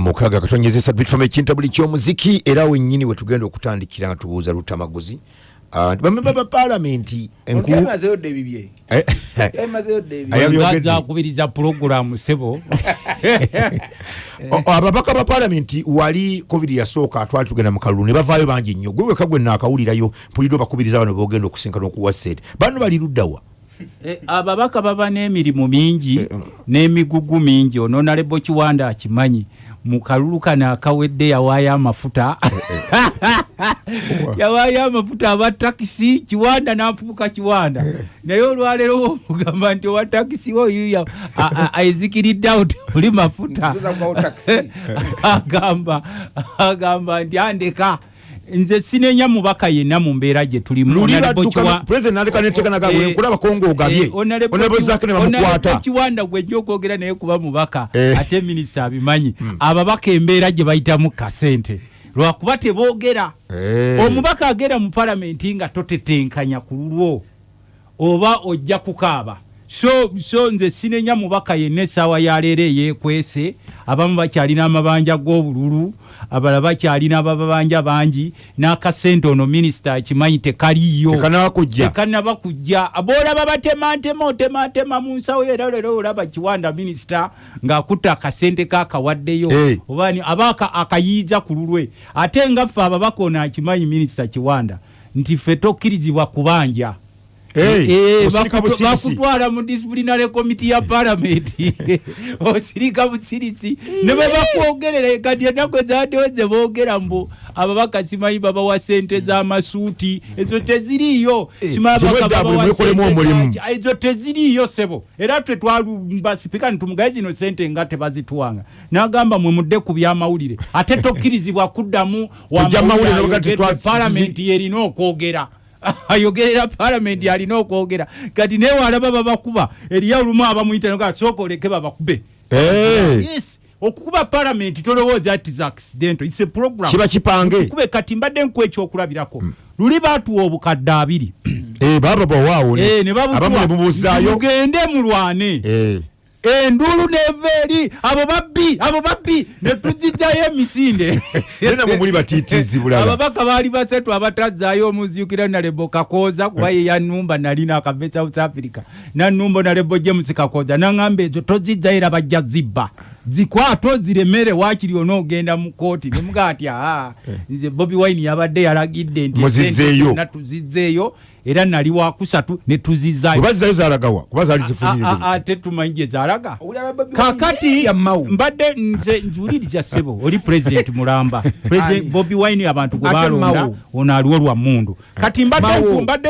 mukaga katonyeza esatu bitufama ekintabuli kyomuziki era wennyini wetugenda okutandikira nga tubuuza lutamaguzi. Ah, bamemba ba palamenti enku Yamazeyo dde ebibye. Eh, Yamazeyo dde ebibye. Aya- Yabyogedde. ngaza akubiriza pulogulamu sebo. Ababaka ba palamenti wali covid yasooka twali tugenda mu kalulu ne bavaayo bangi nnyo. Gwe weka gwe naakawulirayo mpulidde obakubiriza bano bogenda okusinkana okuwa sente bano bali luddawa Eh, ababaka baba n'emirimu mingi n'emigugu mingi. Ononalebo kiwanda akimanyi mu kalulu kano akawedde yawaayo amafuta. Yawaayo amafuta aba takisi kiwanda n'afubuka kiwanda. Naye olwaleero womugamba nti owa takisi oyuya aizikiridde awo temuli mafuta. Agamba agamba nti andeka nze sinenya mubaka yenna mu mbeera gye tulimu. Neteganagawe Eh, eh, kiwanda gwejja okwogera naye kuba mubaka Eh. ate minisita abimanyi ababaka embeera gye bayitamu kasente. Lwakuba teboogera omubaka agenda mu palamenti nga totetenkanya ku lulwo oba ojja kukaaba so so nze sinenya mubaka yenna essaawa yaleero eyeekwese. Abamu bakyalina amabanja g'obululu abalala bakyalina ababanja bangi n'akasente ono minisita akimanyi tekaliyo tekanaba kujja boolaba batematema otematema mu nsawo era leero olaba kiwanda minisita ng'akutta akasente kakawaddeyo oba aba aka- akayiiza ku lulwe. Ate nga ffe ababaka ono akimanyi minisita kiwanda nti ffe tokkirizibwa kubanja Eh, Eh, bakutwala mu disciplinary committee ya palamenti osirika busirisi. Ne bwe bakwogerera kati ennaku ezaddewo ze boogera mbu ababaka simanyi babawa sente z'amasuuti ezo teziriiyo. Ezo teziriiyo sebo era twe twalumba sipika ntumugaye zino sente nga tebazituwanga. N'agamba mwe mudde ku byamawulire. Ate tokkirizibwa kuddamu wamawulire palamenti yerina okwogera ayogerera palamenti alina okwogera. Kati naye walaba babakuba. Eriyo olumu abamuyita sooka oleke babakube. Eh. yes! Okukuba palamenti tolowooza ti za accident its a program. Kiba kipange. Kube kati mbadde nkuwa ekyokulabirako. Luli baatuwa obukadde abiri. Eh, baba bawaawo ne- Eh, ne babutuwa. Mugende mulwane Endulu neva eri abo babbi abo babbi netuzijjayo emisinde. Ababaka baali basatu abatazaayo omuzyukira nalebo kakooza kuba ye yanumba nali nakava south africa. Nanumba nalebo james kakooza naŋamba ezo tozijjayo era bajja zibba zikwate oziremere wakiri onoogenda mu kooti nemuga ati aa nze bobi wine yabadde yalagidde nti Muzizzeeyo. sente zonna tuzizzeeyo era nali wakusatu ne tuzizaayo bwe bazzayo zalagawa kuba zaali A- a- zifunire ate tumanyi gye zalaga? Kakati mbadde nze nzuuliriza ssebo oli president mulamba. Bobi wine abantu gwe balonda ono aliwo lwa mundu kati mbadde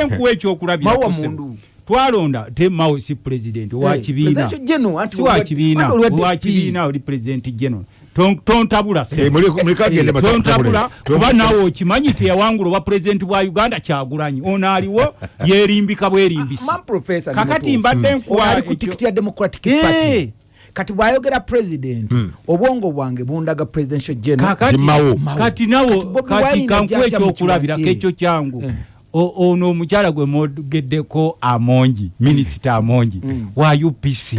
nkuwa Mau wa ekyokulabirako mundu. Twalonda te mao si president owa Eh, kibiina. President General, anti si wa olwa- kibiina anti olwa owa DP. kibiina oli president general. Ton- tontabula. Eh, Eh, tontabula kuba naawe okimanyi teyawangula owa pulezidenti bwa uganda kyagulanyi. Ono aliwo yerimbika Man professor kakati mbadde nkuwa ya democratic Eh. kati bwayogera president obwongo bwange bundaga presidential general. Kati nawo kati kankuwa ekyokulabirako ekyo kyangu ono omukyala gwe mwogeddeko amongi minisita amongi wa upc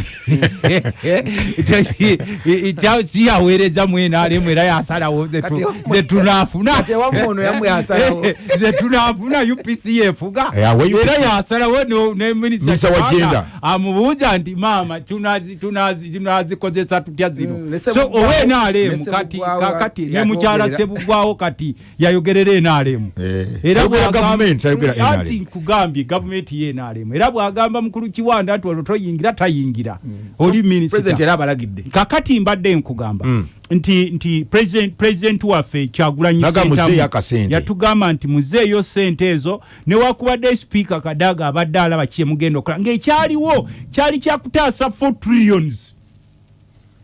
siyaweereza mwenalemu era yasalawo ze tu- Kati- ze tunaafuna Kati ewamu ono yamu yasalawo. ze tunaafuna upc yefuga Eh, era yasalawo no- ne Minisita minisita wa Kiwanda gender. amubuuza nti maama tunazi- tunazi- tunazikozesa tutya zino? Mm, so owe ne nalemu kati Sebugwawo kakati ne mukyala sebugwawo kati yayogerera enalemu Eh, ayogera gavumenti, ayogera NRM. anti nkugambye gavumenti ye enalemu era bwagamba mukulu kiwanda nti olwo toyingira tayingira. Oli president minisita era abalagidde. Kakati mbadde nkugamba Mm. nti nti president president waffe kyagulanyi yatugamba nti muzeeyo sente ezo newakubadde sipiika kadaga abadde alaba kye mugenda okola ng'ekyaliwo kyali kyakutaasa 4 trillions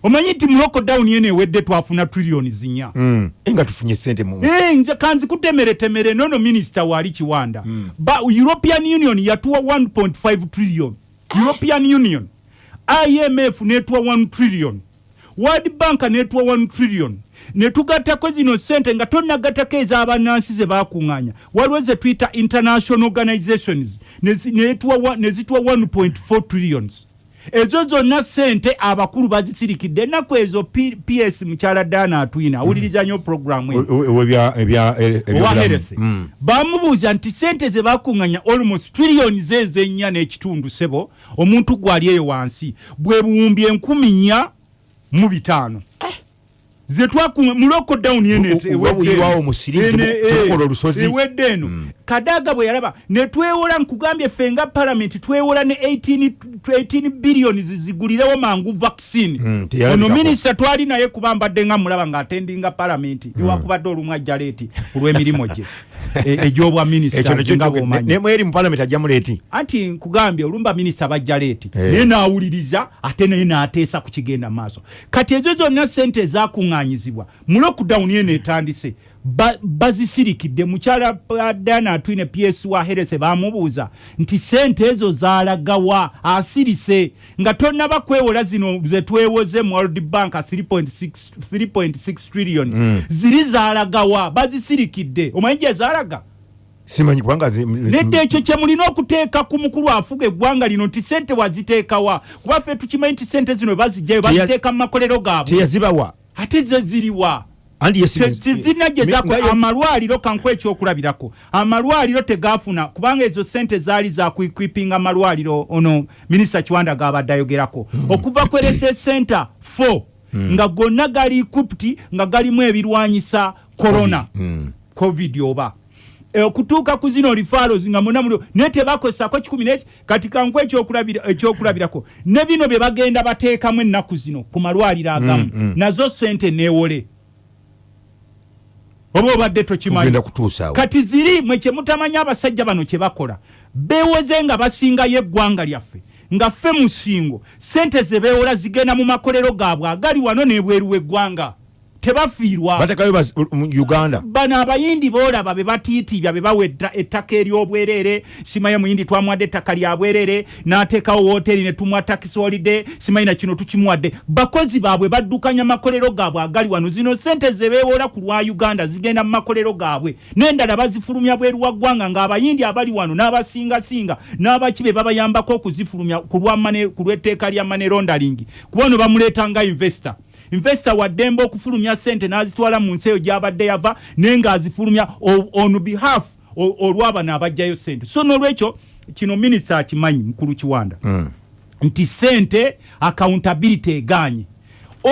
omanyi nti mu lockdown yeno ewedde twafuna trillions nnya Mm. Nga tufunye sente mu Eh, nze kanzi kutemeretemere nono minisita waali kiwanda. Ba european union yatuwa 1.5 trillion. European union. Imf netuwa 1 trillion. World bank netuwa 1 trillion. Netugattako zino sente nga tonagattako ez'abannansi ze bakuŋŋaanya waliwo ze tuyita international organizations. Nezituwa 1.4 trillions ezo zonna sente abakulu bazisirikidde ennaku ezo P- ps mukyala dana atwina awuliriza nnyo programu eyo owa herese. Bamubuuza nti sente ze bakuŋŋanya almost trillioni zeezenya n'ekitundu sebo omuntu gwali eyo wansi bwe buwumbi enkumi nnya mu bitaano. Ze twakuŋa mu lockdown ewedde eno. kadaga bwe yalaba ne twewola nkugambye ffe nga palamenti twewola ne 18 18 billioni zigulirewo mangu vaccine. Mm, ono minisita twali naye kuba mbadde nga mulaba ng'atendinga palamenti ewakubadde olumu ajja leeti ku lw'emirimu gye egy'obwa minisita ekyo nekyo nga kyoge- bw'omanyi. ne- nemweri mu palamenti ajjamu leeti anti nkugambye olumba minisita bajja leeti. Eh. naye n'awuliriza ate naye n'ateesa ku kigenda maaso. Kati ezo zonna sente ezakuŋŋaanyizibwa mu lockdown ye neetandise ba- bazisirikidde mukyala dana atwine ps wa herese bamubuuza nti sente ezo zalagawa asirise. Nga tonnaba kwewola zino zetwewoze mu world bank 3.6 3.6 trillion. Ziri zalagawa bazisirikidde. Omanyi gye zalaga simanyi kubanga nedda ekyo kye mulina okuteeka ku mukulu afuga eggwanga lino nti sente waziteekawa kuba ffe tukimanyi nti sente zino bazijjayo baziteeka mu makolero gaabwe. teyazibawa ate ze ziriwa Mi- nga- amalwaliro kanku ekyokulabirako amalwaliro tegafuna kubanga ezo sente zaali zakuikwipinga amalwaliro ono minisita kiwanda gabadde ayogerako. Okuva ku rss center 4 nga gonna gali equipt nga galimu ebirwanyisa corona. Covid oba. E, okutuuka ku zino referrals nga muna mulio naye tebakozesako kikumi neki kati kanku ekyokulabira- ekyokulabirako ne bino bye bagenda bateekamu ennaku zino ku malwaliro agamu. Nazo sente neewole oba obadde tokimanyi kati ziri mwe kyemutamanya abasajja bano kyebakola beewoze nga basingayo eggwanga lyaffe nga ffe musingo sente ze beewola zigenda mu makolero gaabwe agali wano n'ebweru w'eggwanga tebafiirwa. Batekayo mu uganda. Bano abayindi boolaba be batiitibya be bawa etta- ettaka ery'obwerere simaye muyindi twamuwadde ettaka lya bwerere n'ateekawo wooteri ne tumuwa takisi holide simanyi na kino tukimuwadde. Bakozi baabwe baddukanya makolero gaabwe agali wano. Zino sente ze beewoola ku lwa uganda zigenda mu makolero gaabwe. N'endala bazifulumya bweru wa ggwanga ng'abayindi abali wano n'abasingasinga n'abaki be babayambako okuzifulumya ku ku lw'etteeka lya mane rondaling kuba ono bamuleeta nga investor investor waddembe okufulumya sente n'azitwala mu nsi eyo gy'abadde yava naye ng'azifulumya on behalf olw'abano abajjayo sente so n'olwekyo kino minisita akimanyi mukulu kiwanda nti sente accountability eganye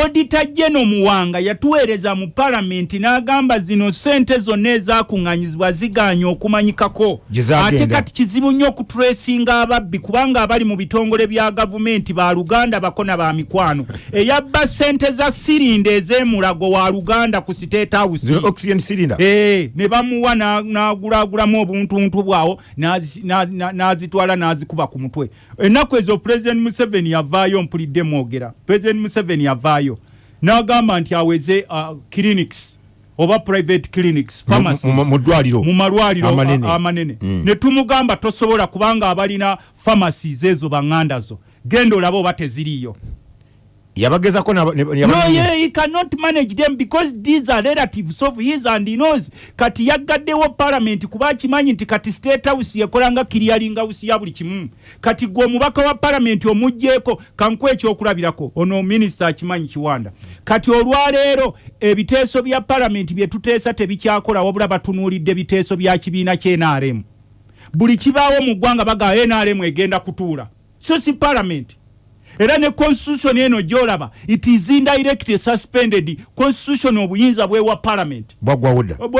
odita jeno muwanga yatuweereza mu palamenti n'agamba zino sente zonna ezakuŋŋanyizibwa ziganye okumanyikako. Ate kati kizibu nnyo okutulesinga ababbi kubanga abali mu bitongole bya gavumenti ba luganda bakona ba mikwano. Eyabba sente za sirinda ez'emulago wa luganda ku state house. Eh, ne bamuwa na- n'agulagulamu obuntuntu bwawo n'azi- na- na- n'azitwala n'azikuba ku mutwe. Ennaku ezo president museveni yavaayo mpulidde mwogera. President museveni yavaayo n'agamba nti aweze uh, clinics oba private clinics Mu- pharmacies mu- malwaliro Amanene. amanene. Ne tumugamba tosobola kubanga abalina pharmacies ezo baŋŋanda zo. Genda olabe oba teziriiyo yabagezako no yeah, he cannot manage them because these are relatives of his and he knows. Kati yaggaddewo parliament kuba akimanyi nti kati state house yekolanga clearing house ya buli kimu. Kati gwe omubaka wa parliament omugjeeko kanku ekyokulabirako ono minisita akimanyi kiwanda. Kati olwaleero ebiteeso bya parliament bye tuteesa tebikyakola wabula batunuulidde biteeso bya kibiina kye nrm buli kibaawo mu ggwanga baga nrm egenda kutuula. So si parliament era ne constitution eno gyolaba. It is indirectly suspended. Constitution obuyinza bwewa parliament.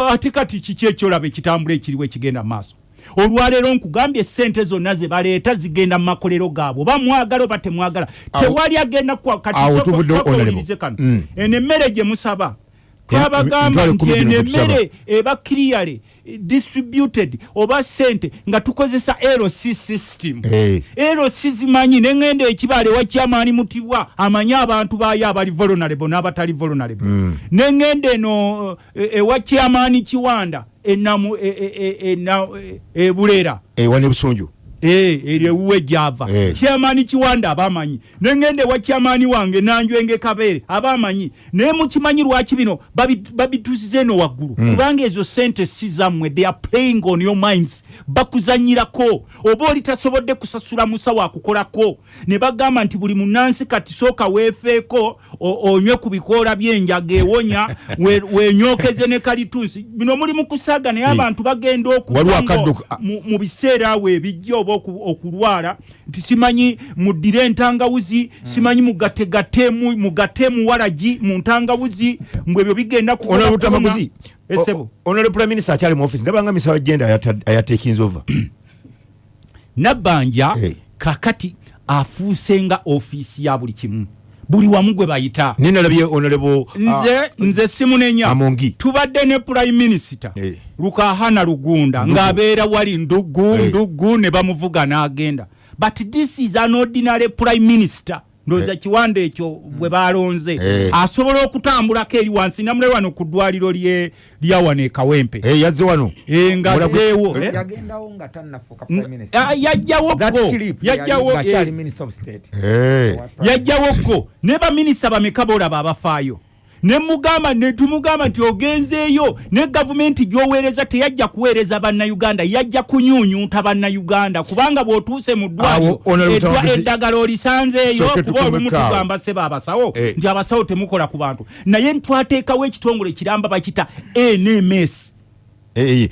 Ate kati kiki ekyolaba ekitambula ekiriwo ekigenda mu maaso? Olwaleero nkugambye sente zonna ze baleeta zigenda mu makolero gaabwe. Oba mwagala oba temwagala. Tewali agenda kwa- kati awo soko- tuvudde soko honorable. owulirize kano. Mm. eno emmere gye musaba. Twabagamba nti eno emmere eba eh, distributed oba sente nga tukozesa lc system Eh. lc zimanyi neŋŋenda ekibaale wakyamaani mutibwa amanyi abantu baayo abali vulnerable n'abatali vulnerable neŋŋenda eno eh, ewa kyamaani kiwanda enamu e- e- e- e- ebulera ewa n'ebusunju Eh, eryo ewuwe gyava Eh. kyamaani kiwanda abamanyi. Nengende wa kyamaani wange nanjwenge kabeere abamanyi. Naye mukimanyi lwaki bino babi- babituusiza eno waggulu. Hmm. kubanga ezo sente si zammwe they are playing on your minds. Bakuzanyirako. Oba oli tasobodde kusasula musawo akukolako ne bagamba nti buli munansi kati sooka weefeeko onywe ku bikoola by'enjaga ewonya we- wenyokeze ne kalituusi bino muli mu kusaaga naye Eh. abantu bagenda Waliwo okuva akaddo- ngo- mu- mu biseera awo ebijja oba okulwala nti simanyi muddire entangawuzi simanyi mugategatemu mugatemu walagi mu ntangawuzi mbwe ebyo bigenda kukola onole kuona. butamaguzi esebo onole prime minister akyali mu office ndabanga misawa genda ayatekinza ova nabbanja Eh. kakati afuuse nga ofiisi ya buli kimu buli wamu gwe bayita ninalabye onolebo nze nze simunenya Amongi. tubadde ne prime minister Eh. lukahana lugunda ng'abeera wali ndugu Eh. ndugu ne bamuvuga n'agenda but this is an ordinary prime minister ndowooza kiwanda ekyo bwe balonze Eh. asobola okutambulako eri wansi namule wano ku ddwaliro lye- lya wano e kawempe. Yazze wano. Eh, nga zeewo eh? ah, yajjawo that go clip yajjawo yali- ngakyali eh, minister of state. Eh. yajjawo go ne baminisita bameka boolaba abafaayo ne mugamba ne tumugamba nti ogenzeeyo ne gavumenti gy'oweereza teyajja kuweereza bannayuganda yajja kunyuunyuuta bannayuganda. Kubanga bw'otuuse mu ddwaliro eddagala olisanzeeyo kuba olumu tugamba seba abasawo Eh. nti abasawo temukola ku bantu. Naye twateekawo ekitongole kiramba bakita nms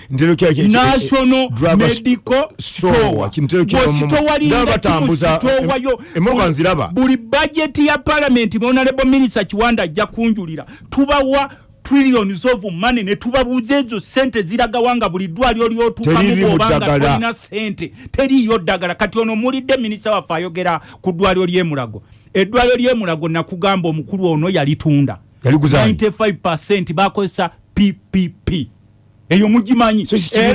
ntero kya- kya- national Drug medical store, store kimutero kya- bwositowalinga Ndaba batambuza- kimusitowayo em- emoga nziraba. buli bajeti ya palamenti honorable minister kiwanda ajja kunjulira tubawa trillions of money ne tubabuuza ezo sente ziragawa nga buli ddwaliro lyotuukamu Teriri mu bwobanga ddagala. tolina sente teriiyo ddagala kati ono mulidde minisita waffe ayogera ku ddwaliro ly'emulago eddwaliro ly'emulago nakugamba omukulu ono yalitunda Yaliguza ani? 95 bakozesa ppp eyo mugimanyi. Eh,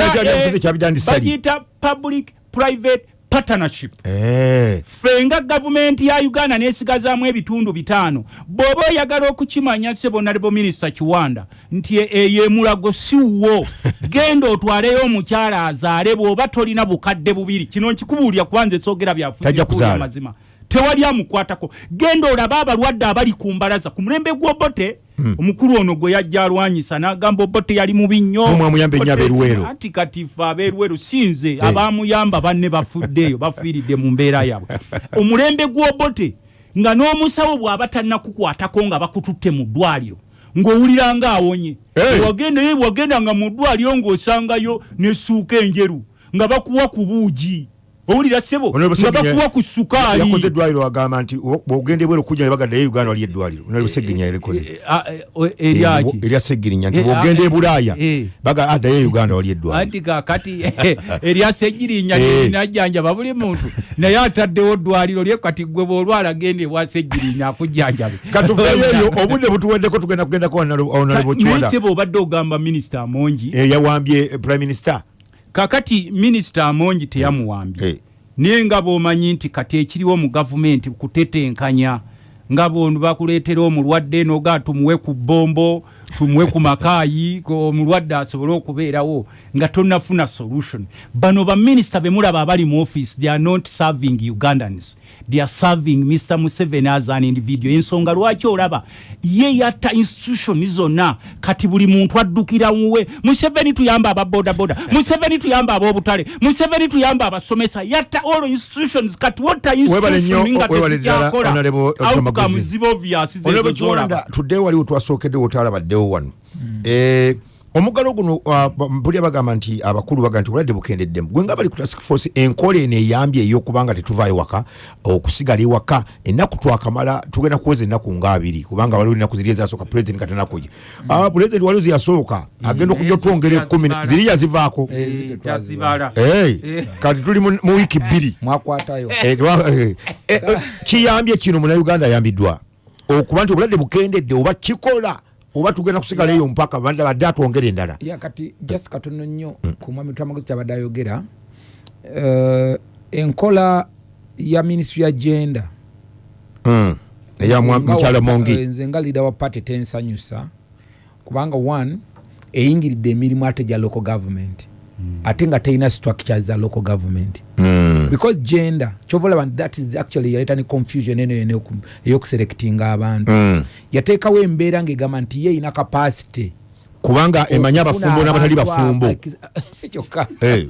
bagiyita public private partnership. Eh. ffe nga gavumenti ya uganda nesigazaamu ebitundu bitaano. Bw'oba oyagala okukimanya sebonalebo minisita kiwanda nti e- eyo emulago siwo genda otwaleyo omukyala azaale bw'oba tolina bukadde bubiri. Kino nkikubuulira kubanza esogera Tajja byafuukuulya kuzaala. mazima. Tewali amukwatako. Genda olabe abalwadde abali ku mbalaza ku mulembe gw'obote omukulu ono gwe yajja alwanyisa n'agamba obote yali mubi nnyo. Anti kati ffe ab'eruweero si nze abamuyamba banne bafuddeeyo bafiiridde mu mbeera yabwe. Omulembe gw'obote nga n'omusawo bw'aba tannakukwatako nga bakututte mu ddwaliro ng'owulira nga awonye Hey! wagendayo wagendanga mu ddwaliro ng'osangayo n'essuuka enjeru nga bakuwa ku buugi owulira sebo Honorable nga Seginya- bakuwa ku sukaali yakoze eddwaliro agamba nti o- bw'ogenda ebweru okujja ne bagaddayo uganda wali eddwaliro. Onalebe segirinya yalikoze Eh, ah, eh, o- eryaki Eh, erya segirinya nti Eh, bw'ogenda ah, e bulaaya eh. baga addayo uganda wali eddwaliro. Anti kakati eryasegirinya Eh. linajjanjaba buli muntu. Naye ataddewo ddwaliro lye kati gwe bwolwala genda ewasegirinya akujjanjabe. Katuveyo eyo obudde butuweddeko tugenda kugendako onalebo kiwanda. Naye seba obadde ogamba minisita amongi. Eh, yawambye eh, prime minister kakati minisita amongi teyamuwambye Eh. naye nga bw'omanyi nti kati ekiriwo mu gavumenti kutetenkanya nga bono bakuleetera omulwadde noga tumuwe ku bombo tumuwe ku makaayi omulwadde asobole okubeerawo nga tonnafuna solution. Bano baminisita be mulaba abali mu office they are not serving ugandans. They are serving mr museveni as an individual. Ensonga lwaki olaba? Ye yatta institution zonna. Kati buli muntu addukira muwe museveni tuyamba ababodaboda museveni tuyamba ab'obutale museveni tuyamba abasomesa yatta all institutions. Kati wotta Webale nnyo, institution nga webale ddala, tezikyakola Honorable Otumaguzi. outcomes ziba obvious zezo zolaba tuddeyo waliwo twasookeddewo otalabaddewo wano Eh, omuggalo guno ah, ba- mpulira bagamba nti abakulu bagamba nti obulwadde bukendeddemu gwe nga bali ku task force enkola eno eyambye ey'okubanga tetuvaayo waka okusigala ewaka ennaku twakamala tugenda kuweza ennaku nga abiri kubanga waliwo ennaku ziri ezasooka pulezidenti katanakuja pulezidenti waliwo ziyasooka agenda okujja otwongera ekkumi na- ziri yazivaako Eh, kati tuli mu wiiki bbiri. Eh, eh, eh, eh, kiyambye kino munauganda ayambiddwa okuba nti obulwadde bukendedde oba kikola oba tugenda kusigala eyo mpaka badde atwongera endala. Kati just katono nnyo ku mwami twamaguzi kyabadde ayogera. Eh, enkola ya ministry ya genda Mm. eya mwa- mukyala mongi nze nga leader wa party tensanyusa. Kubanga one eyingiridde emirimu ate gya local government ate nga terina structures za local government Mm. because gender nti that is actually yaleeta ne confusion eno eyoku- eyokuselectinga abantu Mm. yateekawo embeera ng'egamba nti ye erina capacity kubanga emanyi abafumbo n'abatali bafumbo si kyokka Eh,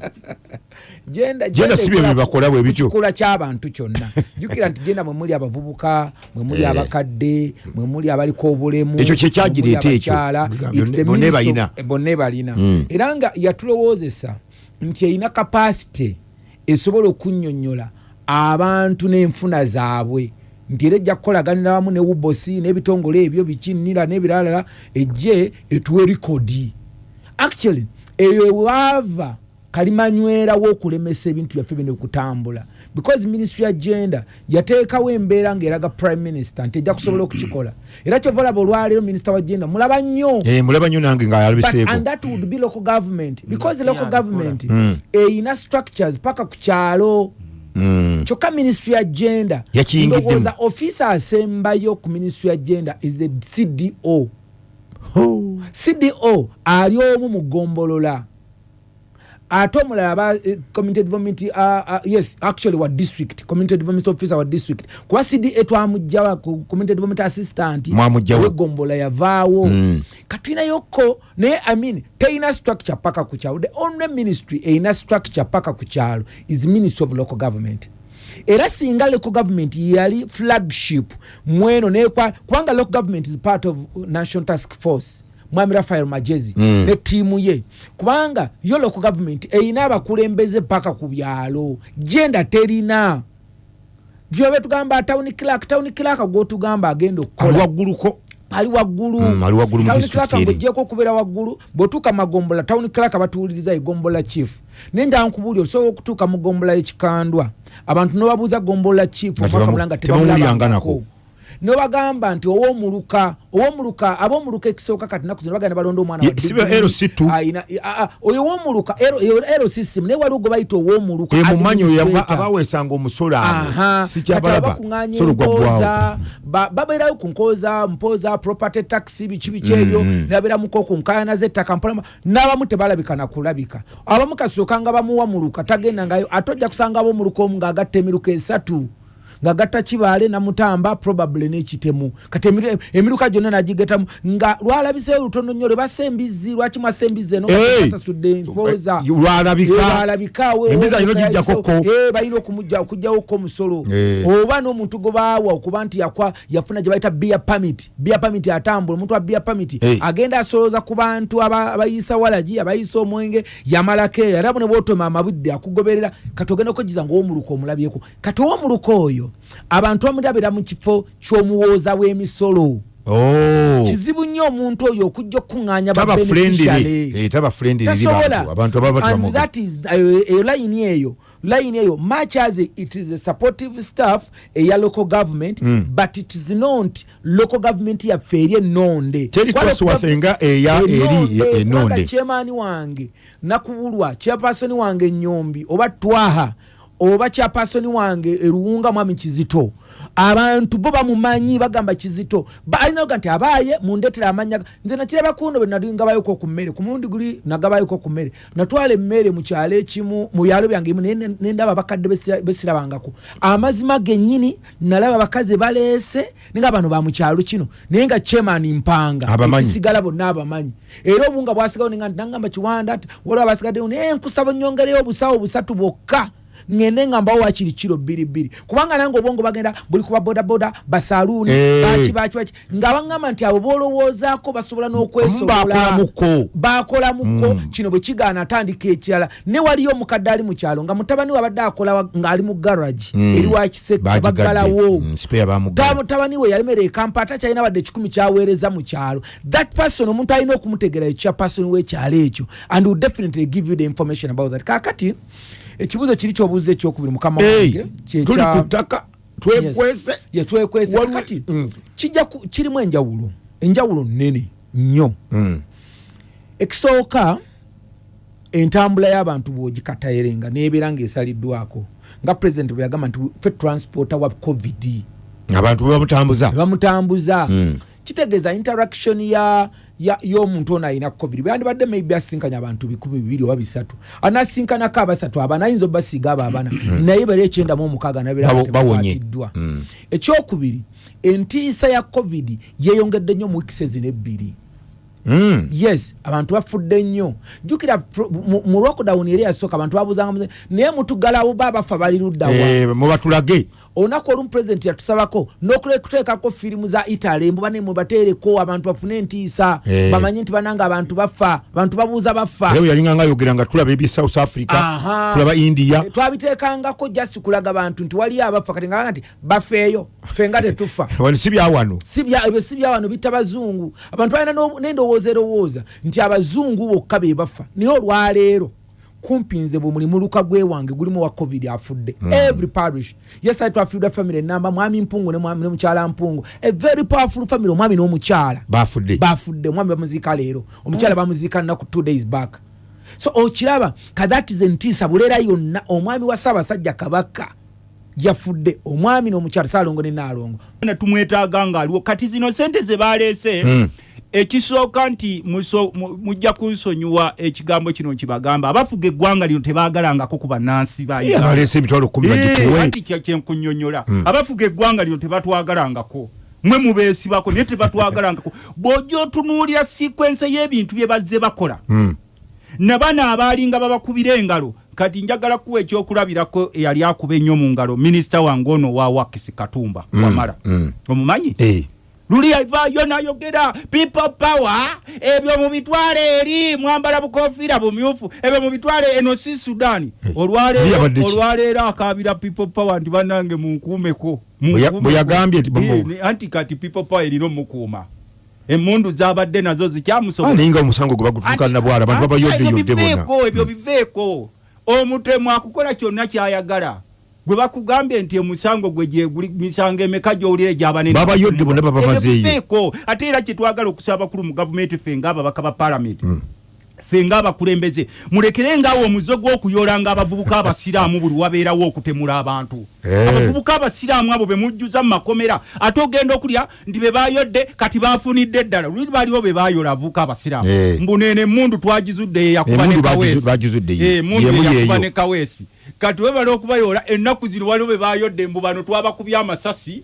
genda si bye bibakola bwe bityo. kikula ky'abantu kyonna jjukira nti genda mwe muli abavubuka mwe muli Eh. abakadde mwe muli abaliko obulemu Ekyo kye kyagireeta mwe muli ekyo. Bonna- balina. eh, bonna balina Mm. era nga yatulowoozesa nti erina kapasite esobola okunnyonnyola abantu n'enfuna zaabwe nti era ejja kukolaganira wamu ne wubosi n'ebitongole ebyo bikinnira n'ebiralala ejje etuwa erikodi actually eyo ewaava kalimanywerawo okulemesa ebintu byaffe bino okutambula because ministry ya gender yateekawo embeera ng'eraga prime minister nti ejja kusobola okukikola. Era kyova olaba olwaleero minisita wa gender mulaba nnyo. Eh, mulaba nnyo nange But, ngaalabiseeko and that would be local government. Because local yabikola. government eyina structures paka ku kyalo. Mm. Kyokka ministry ya Yakiyingiddemu. ndowooza ofisa asembayo ku ministry ya gender is a cdo cdo ali omu mu gombolola ate omulala aba eh, community development uh, uh, yes actually wa district community development officer wa district. Kuba cda twamugjawa ku community development assistant wegombola yavaawo. Mm. katuyinayoko naye i mean teyina structure paka ku kyalo the only ministry eyina structure paka ku kyalo is ministry of local government. Era singa local government yali flagship mweno nekwa kubanga local government is part of national task force mwami rafael magezi Mm. ne tiimu ye. Kubanga yo local government eyina abakulembeze paka ku byalo. Genda terina. Vyobe tugamba town clerk town clerk gwotugamba agenda ali okukola wagguluko ali waggulu. Clerk eri. ng'ogyeko okubeera waggulu bw'otuuka magombola town clerk batuwuliriza egombola chief. Naye njala nkubuulira osobola okutuuka mu gombola y'ekikandwa abantu nobabuuza gombola chief Nga omwaka mulanga tebamuwuliranganako. Nobagamba nti owomuluka owomuluka abomuluka ekisooka kati naku zino bagenda balonda omwana Ye, wa si degree. LC2. Ayina- oyo owomuluka ero system naye waliwo gwe bayita owomuluka mumanyi oyo administrator. abaweesanga omusolo Aha, abo kati sikyabalaba abakuŋŋaanya solo gwaggwawo embooza ba- babeerayo ku nkooza mpooza property tax biki biki ebyo nabeeramuko ku nkaayana z'ettaka mpola n'abamu tebalabika nakulabika abamu kasooka nga bamuwamuluka tagenda ngayo ate ojja kusanga ab'omuluka omu ng'agatta emiruka esatu ng'agatta kibaale namutamba probably n'ekitemu kati emiruka gyonna nagigetamu nga lwalabiseyo lutono nnyo lwe bassa embizzi lwaki mwassa embizzi eno Hey! basasudde empooza Eh, lwalabika. lwalabikaawo Embizzi alina ogiggyako ko. balina okuggyawoko omusolo Eh. oba n'omuntu gwe baawa okuba nti yafuna gye bayita bia pamit bia pamit atambula omuntu wa bia pamit agenda asolooza ku bantu aba- abayisa walagi abayisa omwenge yamalako eyo era bune bwotoma amabudde akugoberera kati ogenda okwegiza ngaowomuluka omulabyeko kati owomuluka oyo abantu bamulabira mu kifo ky'omuwooza w'emisolo. Oh. kizibu nnyo omuntu oyo okujja okukuŋŋaanya Eh, taba friendly eri tasobola. bantu. Abantu ababa and batamuga that is eyo line eyo much as it is a supportive staff eya local government Mm. but it is not local government yaffe eri ennonde. Teri Kwale Trustworth gov- nga eya eri kubanga chairman wange nakubulwa chairperson wange nyombi oba twaha oba chairperson wange eruwunga mwami kizito. Abantu bo bamumanyi bagamba kizito. Balina oga nti abaaye mundetera amanya nze nakiraba kuno bwe nali ngabayoko ku mmere ku mulundi guli nagabayoko ku mmere. Natwala emmere mu kyalo ekimu mu byalo byange ebimu naye ne- ne ndaba abakadde besira- besirabangako amazima gennyini nalaba abakazi baleese ninga bano ba mu kyalo kino naye nga chairman mpanga ekisigala bonna abamanyi. Era obunga bwasigawo ninga nti nangamba kiwanda ati waliwo abasigaddewo naye nkusaba nyongereyo obusawo busatu bwokka ngende nga mbawo wakiri kiro bbiri bbiri kubanga nange obwongo bagenda buli kuba bodaboda basaluuni Eh. baki baki baki. Nga baŋŋamba nti abo bolowoozaako basobola n'okwesobola. Bakolamuko. bakolamuko kino bwe kigaana atandika ekirala. Ne waliyo omukadde ali mu kyalo nga mutabani we abadde akola ng'ali mu garagi eri wakiseko baggalawo. Ta- mutabani we yalemera ekampa ate kyalina wadde ekikumi kyaweereza mu kyalo. That person omuntu alina okumutegera ekya person w'ekyalo ekyo and will definitely give you the information about that. Kakati ekibuuzo kiri kyobuuza ekyokubiri mukama wange tuli kya- ku ttaka twekwese Yes. ye twekwese Waliwo- kakati Mm. kijja ku- kirimu enjawulo enjawulo nnene nnyo Mm. ekisooka entambula y'abantu bwogikatayirenga nebeera ngaesaliddwako nga pulezidenti bwe yagamba nti ffe transporta wa covid abantu bebamutambuza bamutambuza Mm. Kitegeeza interaction ya ya- y'omuntu ono alina covid. Byandibadde maybe asinkanya abantu bikumi bibiri oba bisatu. Anasinkanako abasatu abana ayinza obasiiga abo abana. Naye bali ekyenda mu omukaaga bawonye. nabeeratebakwatiddwa ekyokubiri entiisa ya covid yeeyongedde nnyo mu wikisi ezino ebbiri. Mm. Yes abantu bafudde nnyo jjukira mu- lockdown eri yasooka abantu babuuzanga naye mutugalawo ba bafa bali luddawa Eh, mubatulage. Olunaku olumu pulezidenti yatusabako n'okuteekako firimu za italy mbuba ne mubateereko abantu bafune entiisa Eh. bamanye nti bananga abantu bafa abantu babuuza bafa. Era bwe yalinga ayogera nga tulaba ebye south africa tulaba india. Eh, twabiteekangako just kulaga bantu nti waliyo abafa kati nga nti bafeeyo ffe nga tetufa. Si byawano ebyo si byawano bitta bazungu abantu balina n'endowooza erowooza nti abazungu bokka be bafa. Naye olwaleero kumpi nze bwe muli muluka gwe wange gulimu wa covid afudde. Every parish. Yesali twafiirwa family. Enamba mwami mpungu ne mwami- mukyala mpungu. A very powerful family omwami n'omukyala bafudde bafudde omwami bamuziika leero. Omukyala bamuziika nnaku two days back. So okiraba kadatize entiisa buleera yonna omwami wa ssaabasajja kabaka yafudde omwami n'omukyala saalongo ne naalongo na tumwetaaga ngaaliwo kati zino sente ze baleese Mm. ekisooka nti mujja kunsonyiwa ekigambo kino kibagamba abafuga eggwanga lino tebaagalangako ku bannansi ba Uganda. baleese emitwalo kumi Eh, kyenkunyonyola abafuga eggwanga lino tebatwagalangako. Mwe mubeesibako naye tebatwagalangako. Bw'ojja otunuulira sikwense y'ebintu bye bazze bakola Mm. nabana abaalinga babakubira engalo kati njagala kuwa ekyokulabirako eyali akuba ennyo mu ngalo minisita wange ono wa wakisi katumba wamala. mm. omumanyi? Eh. luli avaayo nayogera people power ebyo mubitwale eri mwambala bukofiira bumyufu ebyo mubitwale eno si abadde ki? olwaleero akabira people power ndi banange munkuumeko Bwe ya- bwe yagambye nti bamu- Eh, anti kati people power erina omukuuma. Emundu zabadde nazo Ah, zikyamusobola naye nga omusango gwe bagutuuka nabwala abantu Ati- babayodde ebyo biveeko ebyo biveeko omutemu akukola kyonna kyayagala gwe bakugambye nti omusango gwe gyeguli misango emeka gyowulire gyabanene Babayodde bonna baba bazeeyo. biveeko ate era kyetwagala okusaba bakulu mu gavumenti ffe ngaababaka ba palamenti ffe ngaabakulembeze mulekerengaawo omuzo gw'okuyolanga abavubuka abasiraamu buli wabeerawo okutemula abantu. Abavubuka abasiraamu abo be mujjuza mu makomera ate ogenda okulya nti be bayodde kati bafunidde eddala. Luli baliwo be bayola abavubuka abasiraamu. Mbunene emundu twagizudde ye yakuba ne Emundu bagizu- kaweesi kati webala okubayola ennaku zino waliwo be bayodde mbu bano twabakubye amasasi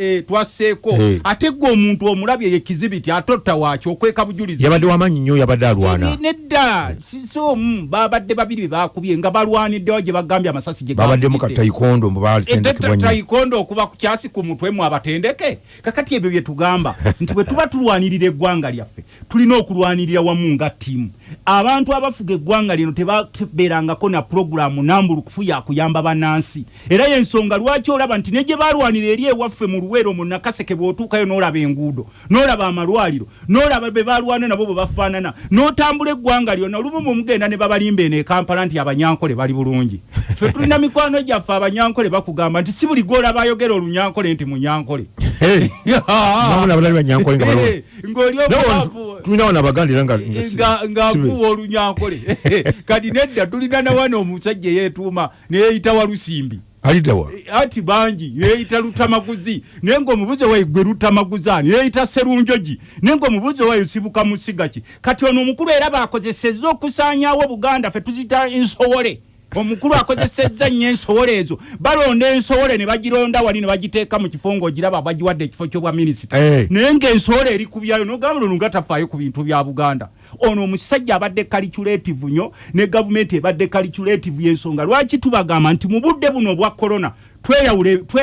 eh, twasseeko Eh. ate gwe omuntu omulabye ye kizibiti atotta waaki okweka bujulizi. Yabadde wamaanyi nnyo yabadde alwana. Nedda. Si- si omu babadde babiri be bakubye nga balwaniddewo gye bagambye amasasi gye babaddemu gafudde. katayikondo mbu baalitendekebwa nnyo. tayikondo okuba ku kyasi ku mutwe mu abatendeke? Kakati ebyo bye tugamba nti bwe tuba tulwanirira eggwanga lyaffe tulina okulwanirira wamu nga ttiimu. Abantu abafuga eggwanga lino tebabeerangako na puroguramu nambulukufu yakuyamba bannansi era yensonga lwaki olaba nti ne gye balwanira eri ewaffe mu luweero mu nakaseke bw'otuukayo n'olaba enguudo n'olaba amalwaliro n'olaba be balwana nabo bwe bafaanana n'otambula eggwanga lyonna olumu mu mugenda ne babalimba eno e kampala nti abanyankole bali bulungi. Ffe tulina mikwano gyaffe abanyankole bakugamba nti si buli gwolaba ayogera olunyankole nti munyankole Hey, namuna abalali banyankole nga balwana. Eh, ng'oli Nawe omwavu tulina wano abaganda era nga nga si- nga- si be- ng'afuuwa olunyankole kati nedda tulina nawana omusajja eyeetuuma neyeyita walusimbi aliddawa ati bangi yeyita lutamaguzi. Naye ngaomubuzi wayi gwe lutamaguzi ani yeyita serunjogi. Naye ngaomubuzi wayi sibuka musiga ki kati ono omukulu era bakozesezza okusaanyawo buganda ffe tuzita ensowole omukulu akozesezza nnyo ensowole ezo. Balonda ensowole ne bagironda wali ne bagiteeka mu kifo ng'ogiraba bagiwadde ekifo ky'obwa minisita Eh. naye ng'ensowole eri kubyayo nogamba nono nga tafaayo ku bintu bya buganda. Ono omusajja abadde kaliculativu nnyo ne gavumenti ebadde kaliculativu y'ensonga. Lwaki tubagamba nti mu budde buno obwa korona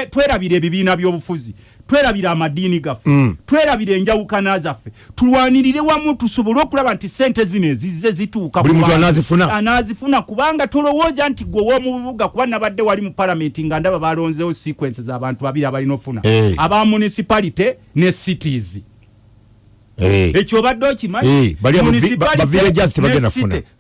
twerabira ebibiina by'obufuzi twerabira amadiini gaffe Mm. twerabira enjawukana zaffe tulwanirire wamu tusobole okulaba nti sente zino ezizze zituuka anaazifuna kubanga tolowooza nti gwe w'omu bibuga kuba nabadde wali mu palamenti nga ndaba balonzeewo sequence z'abantu babiri abalina ofuna Eh. aba municipality ne cities. Ekyo obadde okimanyi? Eh,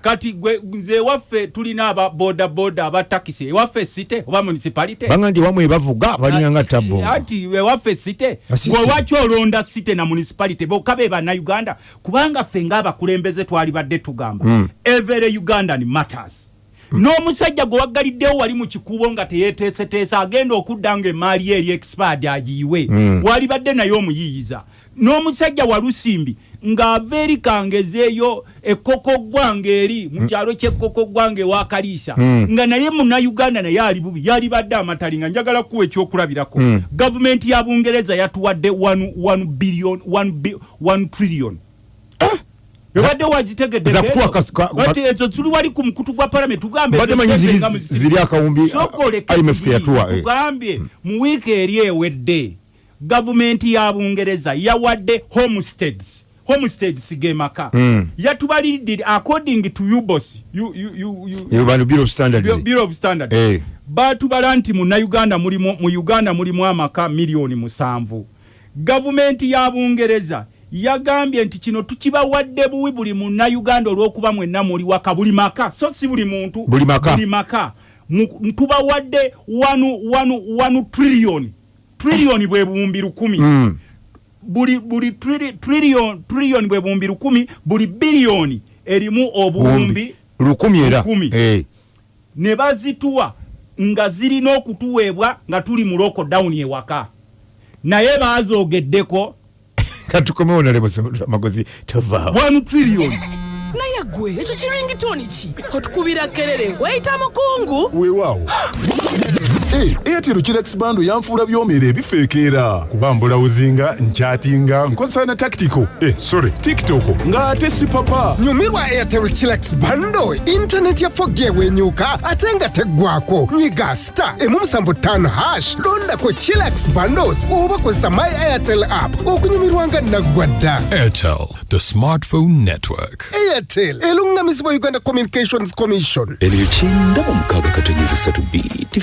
kati nze ewaffe tulina aba boda boda aba takisi. Ewaffe site oba municipality? Banga ndi wamu ebavuga balina nga tabbo. Ati ewaffe site Asisi. gwe waki olonda site na municipality? Bokka be bannayuganda. Kubanga ffe ngaabakulembeze twali badde tugamba. Mm. every ugandan matters n'omusajja gwe waggaliddewo wali mu kikubo nga teyeteeseteesa agenda okudda nga emaali eri expard agiyiwe Mm. walibadde naye omuyiyiza n'omusajja walusimbi ng'ava eri kangezeeyo ekkoko gwange eri mu kyalo ky'ekkoko gwange ewakaliisa Mm. nga naye munnayuganda naye ali bubi yalibadde amatali nga njagala kuwa ekyokulabirako Mm. gavumenti ya bungereza yatuwadde 1 billion 1 bi- 1 trillion ebadde wagitegedde za kutuwa kas- ka- Ati ezo tuli wali ku mukutu gwa parliament tugambe Mbadde ezo manyi sente ziri- nga muzisimu. ziri akawumbi, Sokole uh, IMF kati, yatuwa, eh. tugambye mu wiiki eri ewedde gavumenti ya bungereza yawadde homesteads homesteads ge maka Mm. yatubaliridde according to ubos U- U- U- U- Eh, bano Bureau of Standards. Bu- bureau of standard Eh. batubala nti munauganda mulimu mu uganda mulimu amaka miliyoni musanvu gavumenti ya bungereza yagambye nti kino tukibawadde buwi buli munnauganda olw'okuba mwenna muli waka buli maka so si buli muntu Buli maka. buli maka tubawadde wanu wanu wanu trillion trillion bwe buwumbi lukumi Mm. buli buli trili- trillion trillion bwe buwumbi lukumi buli biliyoni erimu obuwumbi lukumi era Lukumi. Eh. ne bazituwa nga zirina okutuweebwa nga tuli mu lockdown ewaka naye bazoogeddeko katukomewo nalebo magozi tovaawo 1 trillion. Naye gwe ekyo kiringitoni ki? Otukubira kerere wayita mukungu. Weewaawo Hey, airtel kirex bando yanfuula byomera ebifeekeera kuba mbulawuzinga nkyatinga nkozesa na tactical. Eh, sorry tiktok. Ng'ate si papa. Nyumirwa airtel chillax bando intaneti ya 4g ewenyuka ate nga teggwako nyiga star. Emu musanvu ttaano hash. Londako Chillax bundles, oba kozesa my airtel app. Okunyumirwa nga naggwadda. Airtel, the smartphone network. airtel eluŋŋamizibwa uganda communications commission. Ebyo kyenda mu mukaaga katonyeza ssatu bt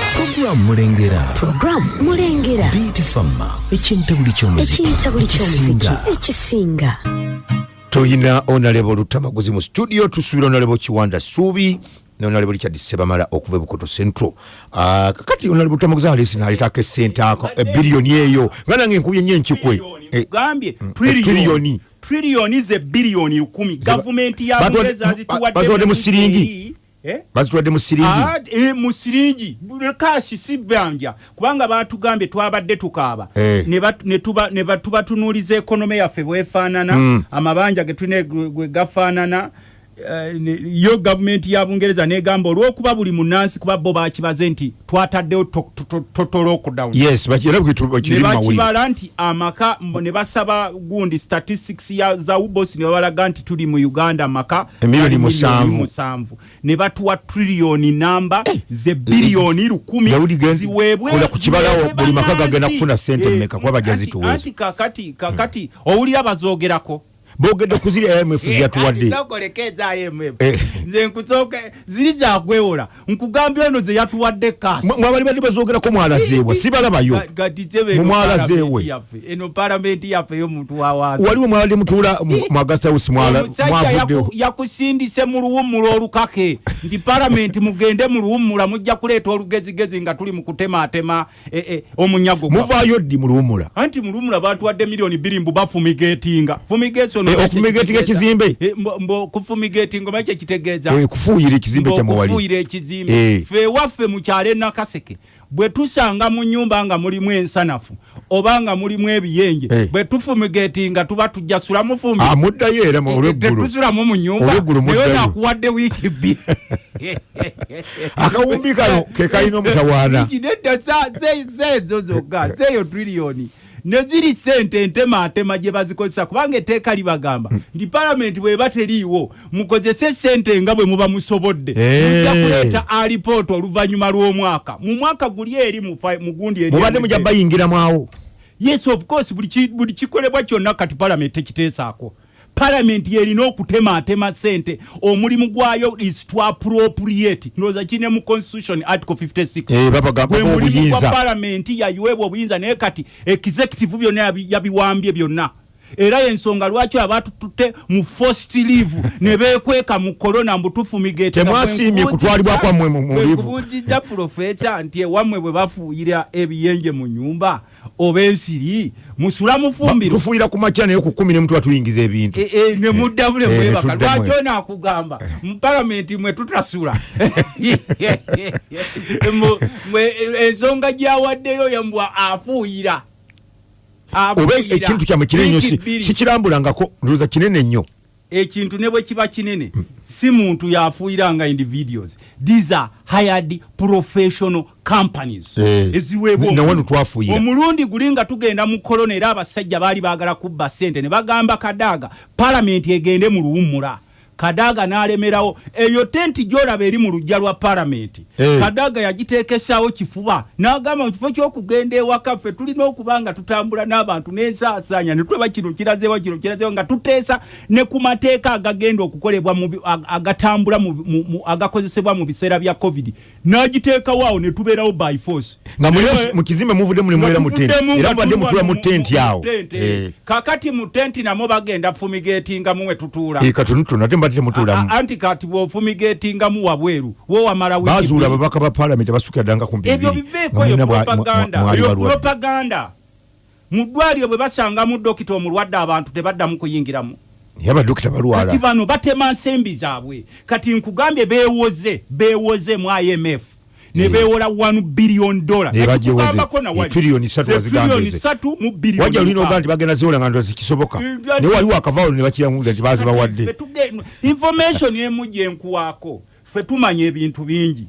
fama puroguramu mulengera. Puroguramu mulengera bt fama ky'omuziki ekintabuli ky'omuziki ekisinga. ekisinga tuyina onalebo lutamaguzi mu studio tusuubira onalebo kiwanda suubi nonalebo richard sebamala okuva ebukoto central. Ah, kakati onalebo lutamaguzi alesi naleetako esente ako ebiriyoni eyo. Nga nange enkubye nyo enkikwe. Eh, gambye trillion. trillion trillion ze biliyoni lukumi gavumenti ya Batwadde- bungereza ba- zituwadde mu siringi? Eh? bazitwadde mu siringi Ah, eh, mu siringi kashi si banja kubanga batugambye twabadde tukaaba Eh. ne batu- ne tuba- ne batubatunuuliza ekonome yaffe bwefaanana Mm. amabanja ge tulina gwe gafaanana yo gavumenti ya bungereza negamba olwokuba buli munansi kuba bo bakibaze nti twataddewo to- to- to- total lockdown. Yes bakira ne bwekiri mawulire. bakibala nti amaka ne basaba gundi statistics ya za ubos ne babalaga nti tuli mu uganda amaka Emiliyoni musanvu. ne batuwa triliyoni namba ze biliyoni lukumi Daudi Gen- ziweebwe kola ku kibalawo, ziweebwe buli maka gagenda kufuna ssente Eh, mmeka kuba anti kakati kakati owulira bazoogerako boogedde ku ziri imf Eh. nze nkusooke ziri zakwewola nkugambye ono ze yatuwadde kasi mwabali badde bazoogerako mwalazeebwa sibalabayo Mu mwala zeewe. eno palamenti yaffe y'omuntu wawaasi waliwo mwabadde mutuula mu- mu agasta house mwala- omusajja mwavuddewo. yaku- yakusindise mu luwummula olukake. Nti palamenti mugende mu luwummula mujja kuleeta olugezigezi nga tuli mu kutematema eh, eh, omunyago muvaayo ddi mu luwummula? Anti mu luwummula batuwadde miliyoni bbiri mbu bafumigetinga fumigetiono Okufumigatinga ekizimbe? kufumigetinga oba kyekitegeeza kufuuyira ekizimbe kyamwewali okufuuyira ekizimbe. Eh. fe waffe mu kyalo enakaseke bwe tusanga mu nyumba nga mulimu ensanafu oba nga mulimu ebiyenje bwe tufumigetinga tuba tujja sulamu fumbi Ah, era mu- olweggulo tetusulamu mu nyumba naye nakuwadde wiiki bbiri. Akawumbi kano ke kalina omutawaana. Nedda zeezo zokka zeeyo triliyoni ne ziri sente entematema gye bazikozesa kubanga etteeka libagamba nti palamenti bweba teriiwo mukozese sente nga bwe muba musobodde. Eh. mujja kuleeta alipoota oluvannyuma lw'omwaka. Mu mwaka guli eri mu gundi eri mubadde mujja bayingiramu awo yes of course buli ki- buli kikolebwa kyonna kati palamenti tekiteesaako palamenti yerina okutematema sente omulimu gwayo is to appropriate. Ndowooza kine mu constitution article 56 Eh, mulimu gwa palamenti yayiweebwa obuyinza naye kati executive byonna yabi- yabiwambye byonna. Era yensonga lwaki abatututte mu first leave ne beekweka mu corona mbutufumigetinga Temwasiimye kutwalibwa kwammwe mu- mu leave. kubujijja profesa nti ewammwe bwe bafuuyira ebiyenje mu nyumba oba ensiri musula mufumbiro. Tufuuyira ku makya naye ku kumi ne mutuba tuyingiza ebintu. E- e, ne muddamu ne Eh, mwebaka. lwaki ono akugamba? Mu palamenti mwe tutasula. Ensonga gyawaddeyo yambwa afuuyira. Oba ekintu kyammwe kinene nnyo sikirambulangako ndowooza kinene nnyo ekintu ne bwe kiba kinene si muntu yafuuyiranga individuals these are hired professional companies Eh, eziweebwa na- na omulimu. wano twafuuyira. omulundi guli nga tugenda mu kolona era abasajja baali baagala kubba ssente ne bagamba kadaaga palamenti egende mu luwummula kadaaga n'alemerawo. Eyo tenti gyolaba eri mu lujja lwa palamenti Eh. kadaaga yagiteekesaawo kifuba n'agamba mu kifo ky'okugenda ewaka ffe tulina okuba nga tutambula n'abantu n'ensaasaanya ne tulaba kino kirazeewa kino kirazeewa nga tuteesa ne ku mateeka agagenda okukolebwa agatambula agakozesebwa mu biseera bya covid n'agiteekawo awo ne tubeerawo by force. Nga muli Naye- mu kizimbe muvudde muli mwera mu tenti. tuvuddemu era mubadde tuli mutula wano mu tenti awo. tenti. Eh, kakati mu tenti namwo bagenda fumigetingamu we tutuula. Eh, katonotono ate mbadde temutulamu A- anti kati bwofumigetingamu wabweru wo wamala wiiki bazuula bbiri. ababaka ba palamenti abasukira ddanga kumpi ebyo bibiri. biveeko Nga yo propaganda. yo propaganda. Mu ddwaliro bwe basangamu dokita omulwadde abantu tebaddamu kuyingiramu naye abadokita balwala kati bano batema nsembi zaabwe kati nkugambye beewoze beewoze mu imf ne Eh. beewola 1 billion dollar. Nekikugambako na Eh, wali. trillion ssatu Ze bazigambye trillion ze. ssatu mu billion wajja olina mukaaga. oga nti bagenda ziwola nga ndozi kisoboka Eh, naye waliwo akavaalo ne bakiramuza nti Kati ffe bazibawadde tuge- information emu gyenkuwaako ffe tumanya ebintu bingi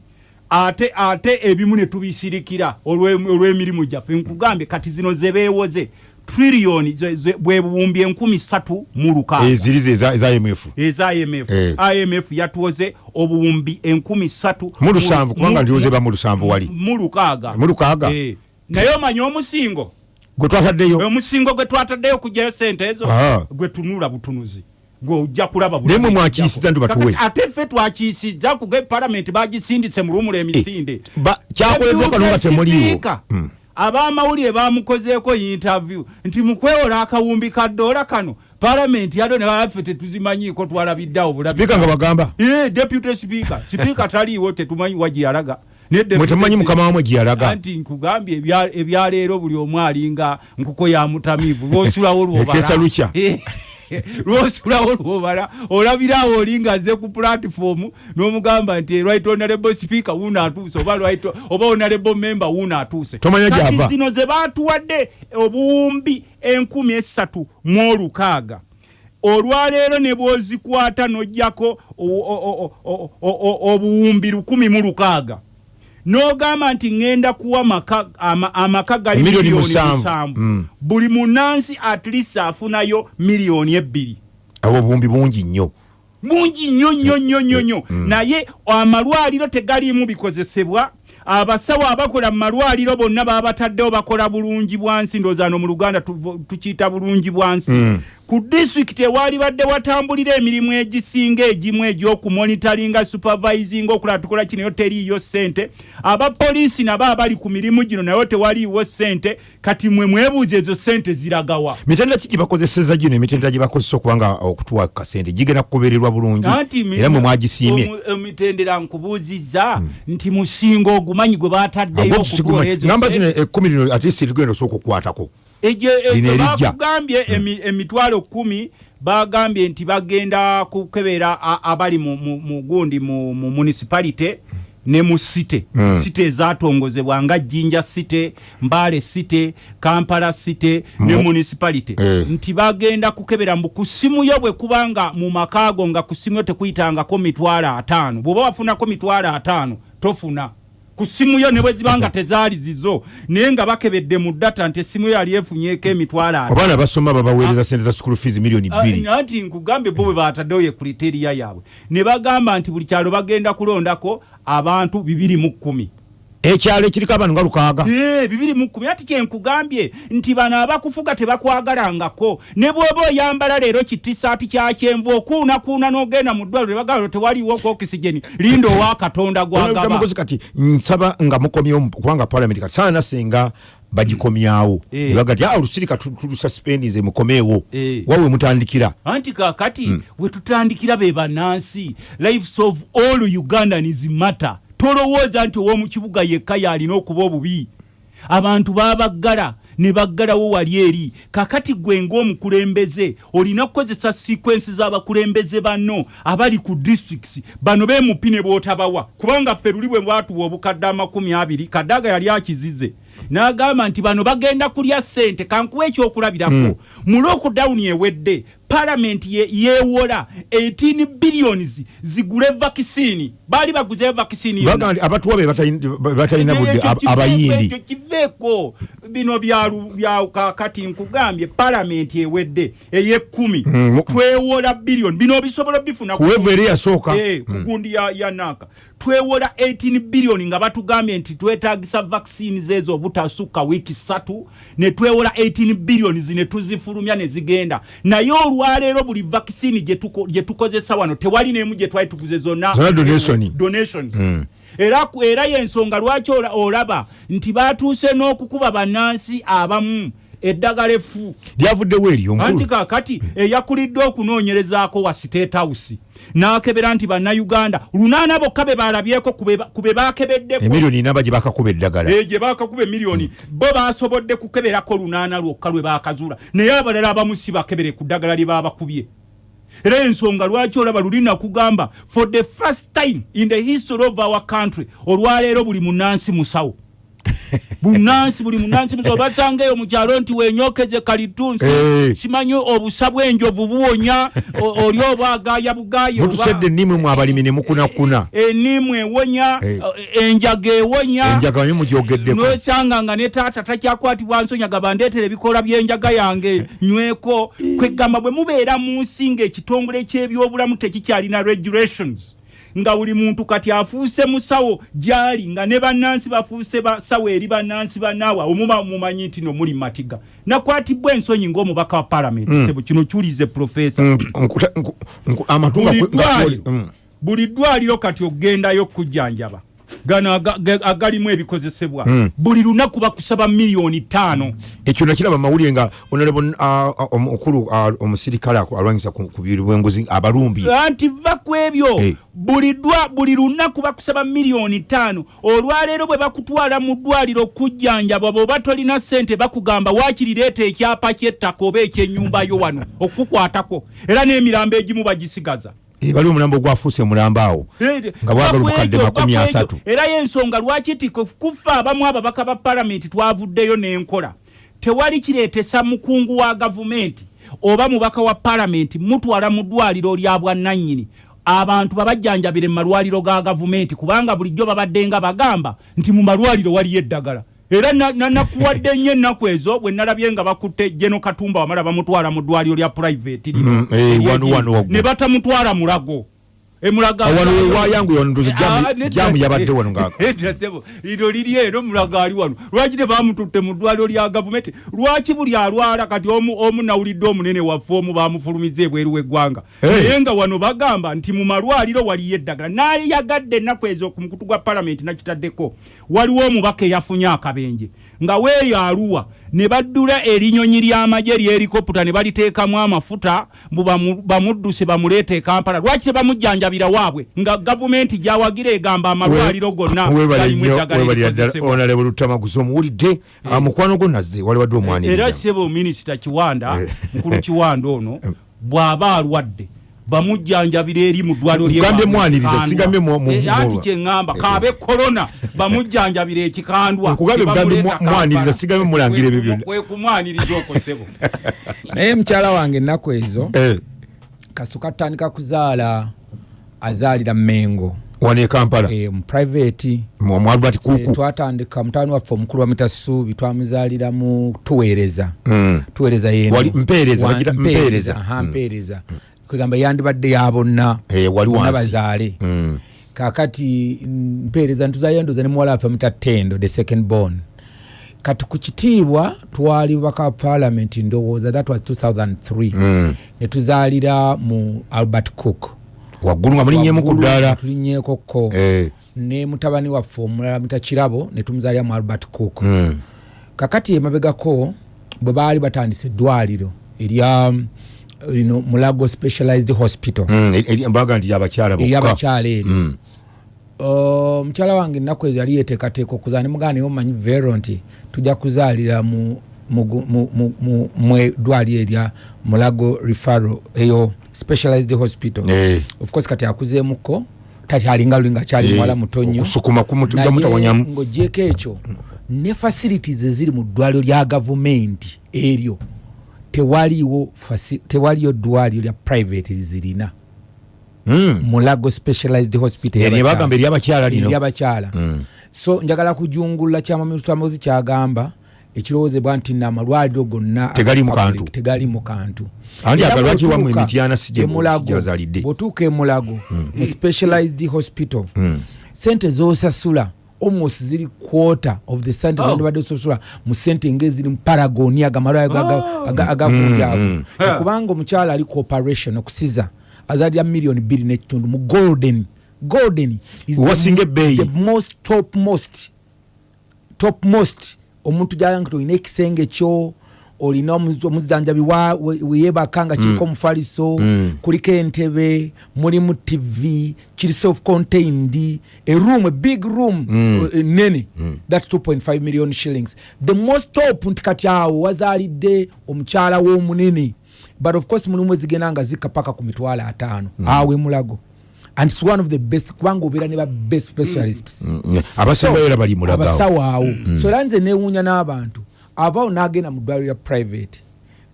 ate ate ebimu ne tubisirikira olw'em- olw'emirimu gyaffe nkugambye kati zino zebeewoze triliyoni bwe buwumbi enkumi ssatu mu lukaaga. Eziri ze eza imf eza imf Eh. imf yatuwoze obuwumbi enkumi ssatu mu lusanvu kubanga ndioze ba mu lusanvu wali. mu lukaaga. Mu lukaaga. Eh. naye omanya omusingo? Gwe twataddeyo. Omusingo gwe twataddeyo okugyayo sente ezo gwe tunula butunuzi. Gwe ojja kulaba Naye mwe mwakiisiza nti batuwe. Ate ffe twakiisiza kuga palamenti bagisindise mu lumula emisinde. Kyakoleddwa kano nga temuliiwo abamawulire bamukozeeko interview nti mukwewola akawumbi ka ddoola kano palamenti yado ne baffe tetuzimanyiiko twalabiddeawo bulabi. Sipiika nga bagamba? Eh, deputy speaker sipiika taliiwo tetumanyi wagiyalaga speaker- mukama wamwe gyeyalaga anti nkugambye ebya- ebyaleero buli omu alinga nkuko ya mutamiivu lwosulawo Ekeesa lukya. Lwosulawo lwobala olabirawo olinga aze ku platform n'omugamba nti right honorable speaker wuno atuuse? Oba right oba honorable member wuno atuuse? Kati zino ze batuwadde obuwumbi enkumi esatu mu olukaaga. Olwaleero ne bwozikwata n'ojjako obuwumbi lukumi mu lukaaga n'ogamba nti ŋŋenda kuwa maka- ama- amaka gali miliyoni musanvu. Mm. buli munansi at least afunayo miliyoni ebbiri. Abo obuwumbi bungi nnyo. Mungi nnyo nnyo nnyo nnyo nnyo. naye amalwaliro tegaliimu bikozesebwa. Abasawo abakola mu malwaliro bonna babataddewo bakola bulungi bwansi. Ndoozaano mu luganda tukiyita bulungi bwansi ku disitulikiti ewaali badde watambulira emirimu egisinga egimu egy'okumonitaringa supervising okulaba tukola kinayo teriiyo ssente. Abapoliisi nabo abali ku mirimu gino nayo tewaliiwo ssente. Kati mwe mwebuuza ezo ssente ziragawa. Mitendera ki gyebakozeseza gino? Emitendera gyebakozesa okubanga okutuwa kasente. Gigenda kugobererwa bulungi. Era mwe mwagisiimye. emitendera nkubuuzizza nti musinga ogumanyi gwe bataddeyo okugola ezo ngamba sente. zino ekkumi lino ate si tugenda osooka okukwatako Bakugambye emi- emitwalo kumi bagambye nti bagenda kukebera abali mu- mu mu gundi mu mu municipality ne mu site site ezatongozebwa nga jjinja site mbaale site kampala site ne municipality. Eh. nti bagenda kukebera mbu ku simu yo bwe kubanga mu makaago nga ku simu yo tekuyitangako mitwalo ataano. Bw'oba wafunako mitwalo ataano tofuna ku simu yo ne bwe ziba nga tezaali zizo naye nga bakebedde mu data nti essimu yo yali efunyeeko emitwalo abaana basoma babaweereza sente za school fees miliyoni bbiri. Ah, anti nkugambye bo bwe bataddewo ye kriteriya yaabwe. Ne bagamba nti buli kyalo bagenda kulondako abantu bibiri mu kkumi ekyalo ekiriko abantu nga lukaaga. Eh, bibiri mu kkumi ati kyenkugambye nti bano abakufuga tebakwagalangako. Ne bw'oba oyambala leero kitisaati kya kyenvu okuunakuuna n'ogenda mu ddwaliro ne bagamba tewaliwo ku okisigeni linda owa katonda gwagaba. Mukozi kati nsaba nga mukomyewo kubanga palamenti kati saana senga bagikomyawo. Eh. nebaga ti "Ah, olusirika tu- tulususpendinze mukomeewo. Eh. wawe mutandikira. Anti kakati we tutandikira be bannansi. Lives of all ugandans matter tolowooza nti ow'omukibuga yekka yalina okuba obubi. Abantu babaggala ne baggalawo wali eri. Kakati gwe ng'omukulembeze olina kukozesa sequensi z'abakulembeze banno abali ku districts bano bemupi ne bootabawa kubanga ffe luli bwe bwatuwa obukadde amakumi abiri kaddaga yali akizize. N'agamba nti bano bagenda kulya ssente kankuwa ekyokulabirako. Mm. mu lockdown ewedde palamenti ye- yeewola 18 billions zigule vakisini baali baguze vakisini baga nti abatuwa be batayin- be batalina budde ab- abayindi. kiveeko bino byalu- bya kakati nkugambye palamenti ewedde eyekumi Mm, mu- twewola biliyoni bino obisobola bifuna ku- kuwevu eri yasooka Eh, ku gundi ya, ya naka. Twewola 18 biliyoni nga batugambye nti twetagisa vaccines ezo obutasukka wiiki satu ne twewola 18 biliyoni zine tuzifulumya ne zigenda. Naye olwaleero buli vaccine gye tuko- gye tukozesa wano tewali n'emu gye twali tuguze zonna Zonna donation. donations Mm. era era yensonga lwaki ola- olaba nti batuuse n'okukuba bannansi abamu eddagala effu lyavuddewo eryo anti nkulu kakati eyakulidde okunoonyerezaako wa state house n'akebera nti bannayuganda lunaana bokka be balabyeko ku be bakebeddeko emiliyoni naba gye bakakuba eddagala. Eh, gye bakakuba emiliyoni bo basobodde kukeberako lunaana lwokka lwe bakazuula naye abalala abamu si bakebere ku ddagala lye babakubye era ensonga lwaki olaba luli nakugamba for the first time in the history of our country olwaleero buli munansi musawo bunansi buli munansi musawo basanga eyo mukyalo nti wenyokeze kalitunsi Eh. simanyi obusa bw'enjovu buwonya oli oba agaya bugaya oba- mutusedde ennimwe mu abalimi ne mukunakuna. Enimu ewonya Eh. enjaga ewonya. Enjaga naye mugyogeddeko. Nosanga nga ne taata takyakwatibwa nsonyaga bandeetera ebikola by'enjaga yange nyweko. Kwegamba bwe mubeera mu nsi ng'ekitongole ky'ebyobulamu tekikyalina regulations nga buli muntu kati afuuse musawo gyali nga ne bannansi bafuuse basawo eri bannansi banaawe omuba mumanyi nti no muli matiga nakwatibwa ensonyi ng'omubaka wa palamenti Mm. sebo kino kiwulize profesa Mm, amatu buli ddwaliro mm. buli ddwaliro kati ogendayo okujjanjaba gano aga- ga- agalimu ebikozesebwa. Mm. buli lunaku bakusaba miliyoni ttaano. Ekyo nakiraba mawulire nga honorable ah, ah, omukulu ah, omusirikale alwanyisa ku biri bw'enguzi abalumbi. Anti va ku ebyo. Eh. buli dwa buli lunaku bakusaba miliyoni ttaano. Olwaleero bwe bakutwala mu ddwaliro okujjanjabwa bw'oba tolina ssente bakugamba waakirireeta ekyapa ky'ettaka oba ekyennyumbayo wano? Okukukwatako era n'emirambo egimu bagisigaza bali omulambo ogwafuuse mulambo awo Nga bwagala obukadde makumi asatu. era y'ensonga lwaki ti ku- kufa abamu ababaka ba palamenti twavuddeyo n'enkola. Tewali kireetesa mukungu wa gavumenti oba mubaka wa palamenti mutwala mu ddwaliro lya bwannannyini. Abantu babajjanjabire mu malwaliro ga gavumenti kubanga bulijjo babadde nga bagamba nti mu malwaliro waliyo eddagala era na- na- nakuwadde nnyo ennaku ezo bwe nalabye nga bakutte jeno katumba wamala bamutwala mu ddwaliro lya private lino. Mm, eh, ne batamutwala mulago emulaga wano wewayangu wanondoza Ah, yabadde wano lino liri eno mulaga ali wano. Lwaki tebamututte mu ddwaliro lya gavumenti lwaki buli alwala kati omu, omu nawulidde omunene waffe omu bamufulumiza ebweru w'eggwanga? Naye nga wano bagamba nti mu malwaliro waliyo eddagala. Naaliyagadde ennaku ezo ku mukutu gwa palamenti nakitaddeko. Waliwo omubaka eyafunye akabenje nga weeyo aluwa ne baddula erinyonyi ly'amagye lyerikoputa ne baliteekamu amafuta mbu bamu- bamudduse bamuleeta e kampala. Lwaki tebamujjanjabira waabwe? Nga gavumenti gyawagira egamba amalwaliro gonna webale galimu nnyo eddagala webale ddala erikozesebwa onalebe lutamaguzi omuwulidde ah, mukwano gwo nazze wali wadde era omwaniriza. Sebo minisita kiwanda Eh. mukulu kiwanda ono bw'aba alwadde bamujjanjabira eri mu ddwaliro mu- Eh, kyeŋŋamba kaabe korona bamujjanjabira ekikandwa. Nkugambye tebamuleeta mugambye mwa- mwaniriza, Kampala. sigambye mulangira ebyo Kwe- byonna. kwe kumwaniriza okwo sebo. Naye mukyala wange ennaku ezo Eh, kasuka atandika kuzaala azaalira mengo. Wano e kampala. Albert eh, kuku. twatandika mutabani waffe omukulu wa mitasuubi twamuzaalira mu tuweereza. Mm. tuweereza yeno Kwegamba yandibadde ya bonna. Eh, bazaale Mm. kakati mpeereza ntuzaalira ndoza ne muwala waffe muta tendo the second born. Kati ku kitiibwa twali bubaka wa parliament ndowooza that was 2003 Mm. ne tuzaalira mu albert cook. Waggulu nga mulinnyemu ku ddaala. tulinnyeko ko Eh, ne mutabani waffe omulala muta kirabo ne tumuzaalira mu albert cook. Mm. kakati emabegako bwe baali batandisa eddwaliro erya mm, lino mulago specialized hospital. Mm, eri- eri- mbaga nti abakyala bokka. Eyabakyala eri. Mm. Uh, mukyala wange ennaku ezo yali yeteekateeka okuzaala ne mugana naye omanyi vero nti tujja kuzaalira mu mu gu- mu- mu- mu- mu ddwaliro erya mulago refaro eyo specialized hospital. Eh. of course kati akuzeemuko tati alinga luli nga kyali Eh, muwala mutonyo ng'ogyeko ekyo ne facilities eziri mu ddwaliro lya gavumenti eryo tewaliwo tewaliyo ddwaliro lya private lizirina Mm. mulago specialized hospital Eryo y'abakyala. bagamba eryabakyala lino. eryabakyala so njagala kujungulula kyamamutamazi kyagamba ekirowoozebwa nti naamalwaliro gonna Tegali mu kantu. gye- e emulago mu specialized hospital sente zosasula almost ziri quarter of the sente Oh. zandibadde osasula mu sente ngaeziri mu paragoni agamalwayo agakulyago Mm, kubanga omukyala ali cooperation okusiza azalira miliyoni bbiri n'ekitundu mu golden golden is Wasinga ebbeeyi. the most top most top most omuntu gyalanga nti olina ekisenge kyo olina omu- omuzanjabi weyebaka nga kiriko omufaliso kuliko entebe mulimu tv kiri self contained eroom a big room eh, nene that 2.5 million shillings. The most top nti kati awo wazaalidde omukyala w'omunene but of course mulimu ezigenda nga zikka paka ku mitwalo ataano. Awo emulago and its one of the best kubanga obeera ne ba best specialists. Mm. abasawo awo. So era nze newuunya n'abantu avaawo n'agenda mu ddwaliro lya private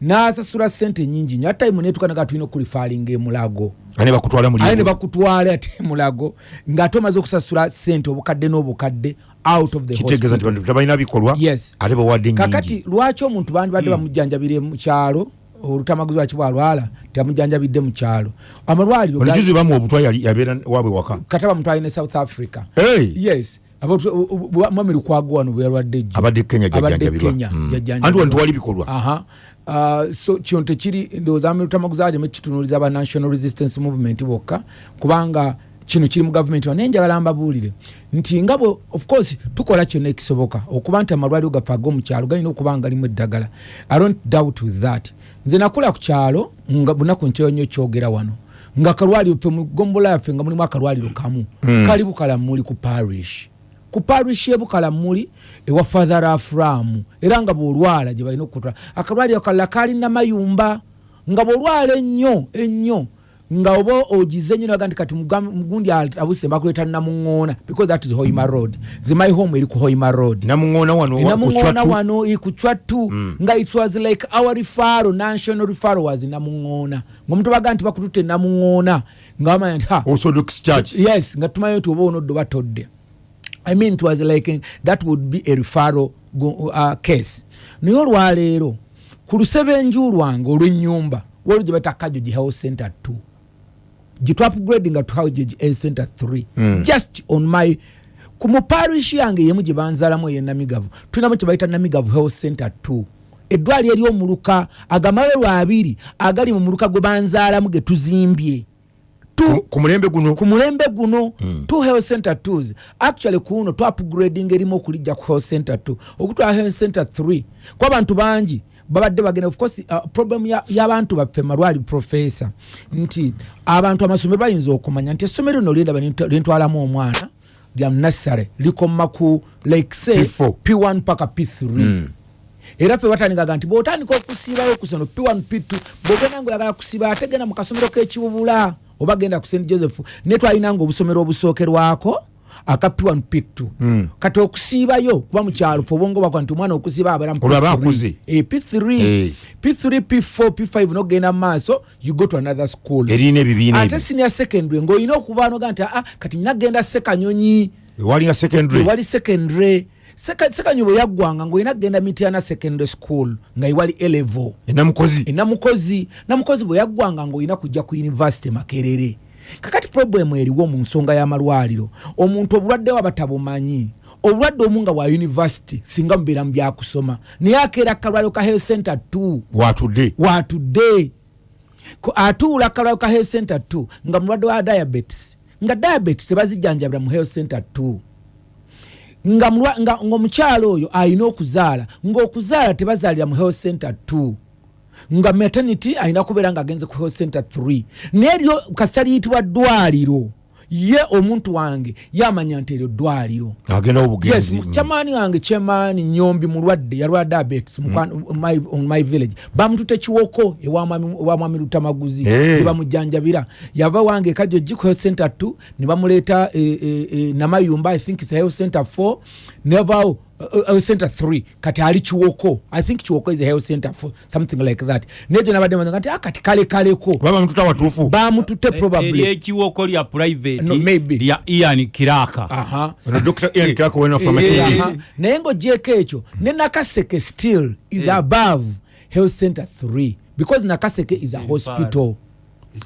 n'asasula sente nyingi nyo atayimu netuka naga tulina okulifaalinga emulago aye ne bakutwala ate emulago ng'ate omaze okusasula sente obukadde n'obukadde out of the kitegeeza nti tebalina bikolwa Yes. ate bawadde kakati nyingi lwaki omuntu bandibadde bamujjanjabire mu kyalo? Olutamaguzi lwaki bwalwala tebamujjanjabidde mu kyalo? Amalwaliro ono ga- juzi bamu obutwa yali yabeera waabwe waka? Kata bamutwale ne south africa. Hey! yes Mwami lukwago wano bweyalwadde jjo abadde kenya abadde jajjanjabirwa kenya Mm. jajjanjabirwa. anti wano tewali bikolwa. Uh, so kino tekiri ndowooza amirutamaguzaajemu ekitunuuliza aba national resistance movement bokka kubanga kino kiri mu gavumenti naye njagala mbabuulire nti nga bwe of course tukola kyonna ekisoboka okuba nti amalwaliro gaffe ag'omukyalo galina okuba nga galimu eddagala. I don't doubt with that. Nze nakula ku kyalo nga bunaku nkyo nnyo kyogera wano. Nga akalwaliro ffe mu gombola yaffe nga mulimu akalwaliro kamu. Kali bukalamuli ku parish ku parish ebukalamuli ewa father aframu era nga bwolwala gye balina okutwala akalwaliro kalala kalina mayumba nga bwolwala ennyo ennyo nga oba ogize nnyo naga nti kati mugundi abuse bakuleeta namuŋoona because that is hoima road. Zimai home eri ku hoima road. Namuŋoona wano wa- ku chwatu nga it was like our refaro national refaro was namuŋoona ngaomuntu baga nti bakututte namuŋoona nga bamanya nti yes nga tumanyi nti oba onoddo batodde i mean it was like that would be a referral uh, case. Naye olwaleero ku lusebenju lwange olw'ennyumba waliwo gye bata kajogi health center 2 gitwapgradinga to health center 3 just on my ku muparish yange yemu gye banzaalamu eyenamigavu tulinamu kye bayita namigavu health center 2 eddwaliro eryomuluka agamalwaliro abiri agali mu muluka gwe banzaalamu ge tuzimbye. Tu- Ku- mulembe guno? Ku mulembe guno two health center twos. Actually kuno twapgrading erimu okulijja ku health center two. Okutwala health center three ku abantu bangi babadde bagenda of course uh, problem ya- y'abantu baffe malwali professor nti abantu amasomero bayinza okumanya nti essomero lino lyendaba lyentwalamu omwana lya nassare likoma ku like say P4. p1 paka p3 era ffe batandikaga nti bwotandika okusiibayo ku sono p1 p2 bwogenda nga oyagala kusiiba ate genda mu kasomero k'ekibubula oba genda ku st joseph ne twalinanga obusomero obusookerwako aka p1 p2 kati okusiibayo kuba mukyalo fe obwongo bwakwa nti omwana okusiiba abeera mu Olwaba P3. akuze. Eh, p3 Eh. p3 p4 p5 nogenda mu maaso you go to another school. Erina ebibiina ate senior secondary ng'olina okuba noga nti aa kati nyina genda sekanyonyi walinga secondary ewali secondary Seka- sekanyi bwe yaggwanga ngaolina kgenda mitiana secondary school nga ewali elevo. Enamukozi enamukozi namukozi. Bwe yaggwanga ngaolina kujja ku university makerere. Kakati problemu eriwo mu nsonga y'amalwaliro. Omuntu obulwadde waba tabumanyi. Obulwadde omu nga bwa university singa mubeera mu byakusoma. Naye akeera kalwaliro ka health center 2 watudde. Watudde. Atuula kalwaliro ka health center 2 nga mulwadde wa diabetes. Nga diabetes tebazijjanjabira mu health center 2 nga mulwa- nga- ng'omukyalo oyo alina okuzaala ng'okuzaala tebazaalira mu health center 2 nga maternity alina kubeera ng'agenze ku health center 3 naye eryo kasita liyitibwa ddwaliro ye omuntu wange yamanya nti eryo ddwaliro. Agenda yes obugenzi kyamaani wange kyemaani nyombi mulwadde yalwala diabetes mukwano- my, on my village. Bamutute kiwoko ewa mwami- lutamaguzi Eh. tebamujjanjabira yava wange giko health center 2 ne bamuleeta e, e, e, namayumba i think is health center 4 nevaawo uh, health center 3 kati ali kiwoko i think kiwoko is a health center for something like that. Nejo nabadde manya kati akati kale kaleko baba mtuta watufu. Ba mtute probably. eryekiwoko lya private No, maybe. lya ian kiraka. Aha. Na dr ian Kiraka wena Eh, pharmacy aha. naye ngaogyeko ekyo ne nakaseke still is yeah. above health center 3 because nakaseke is a hospital.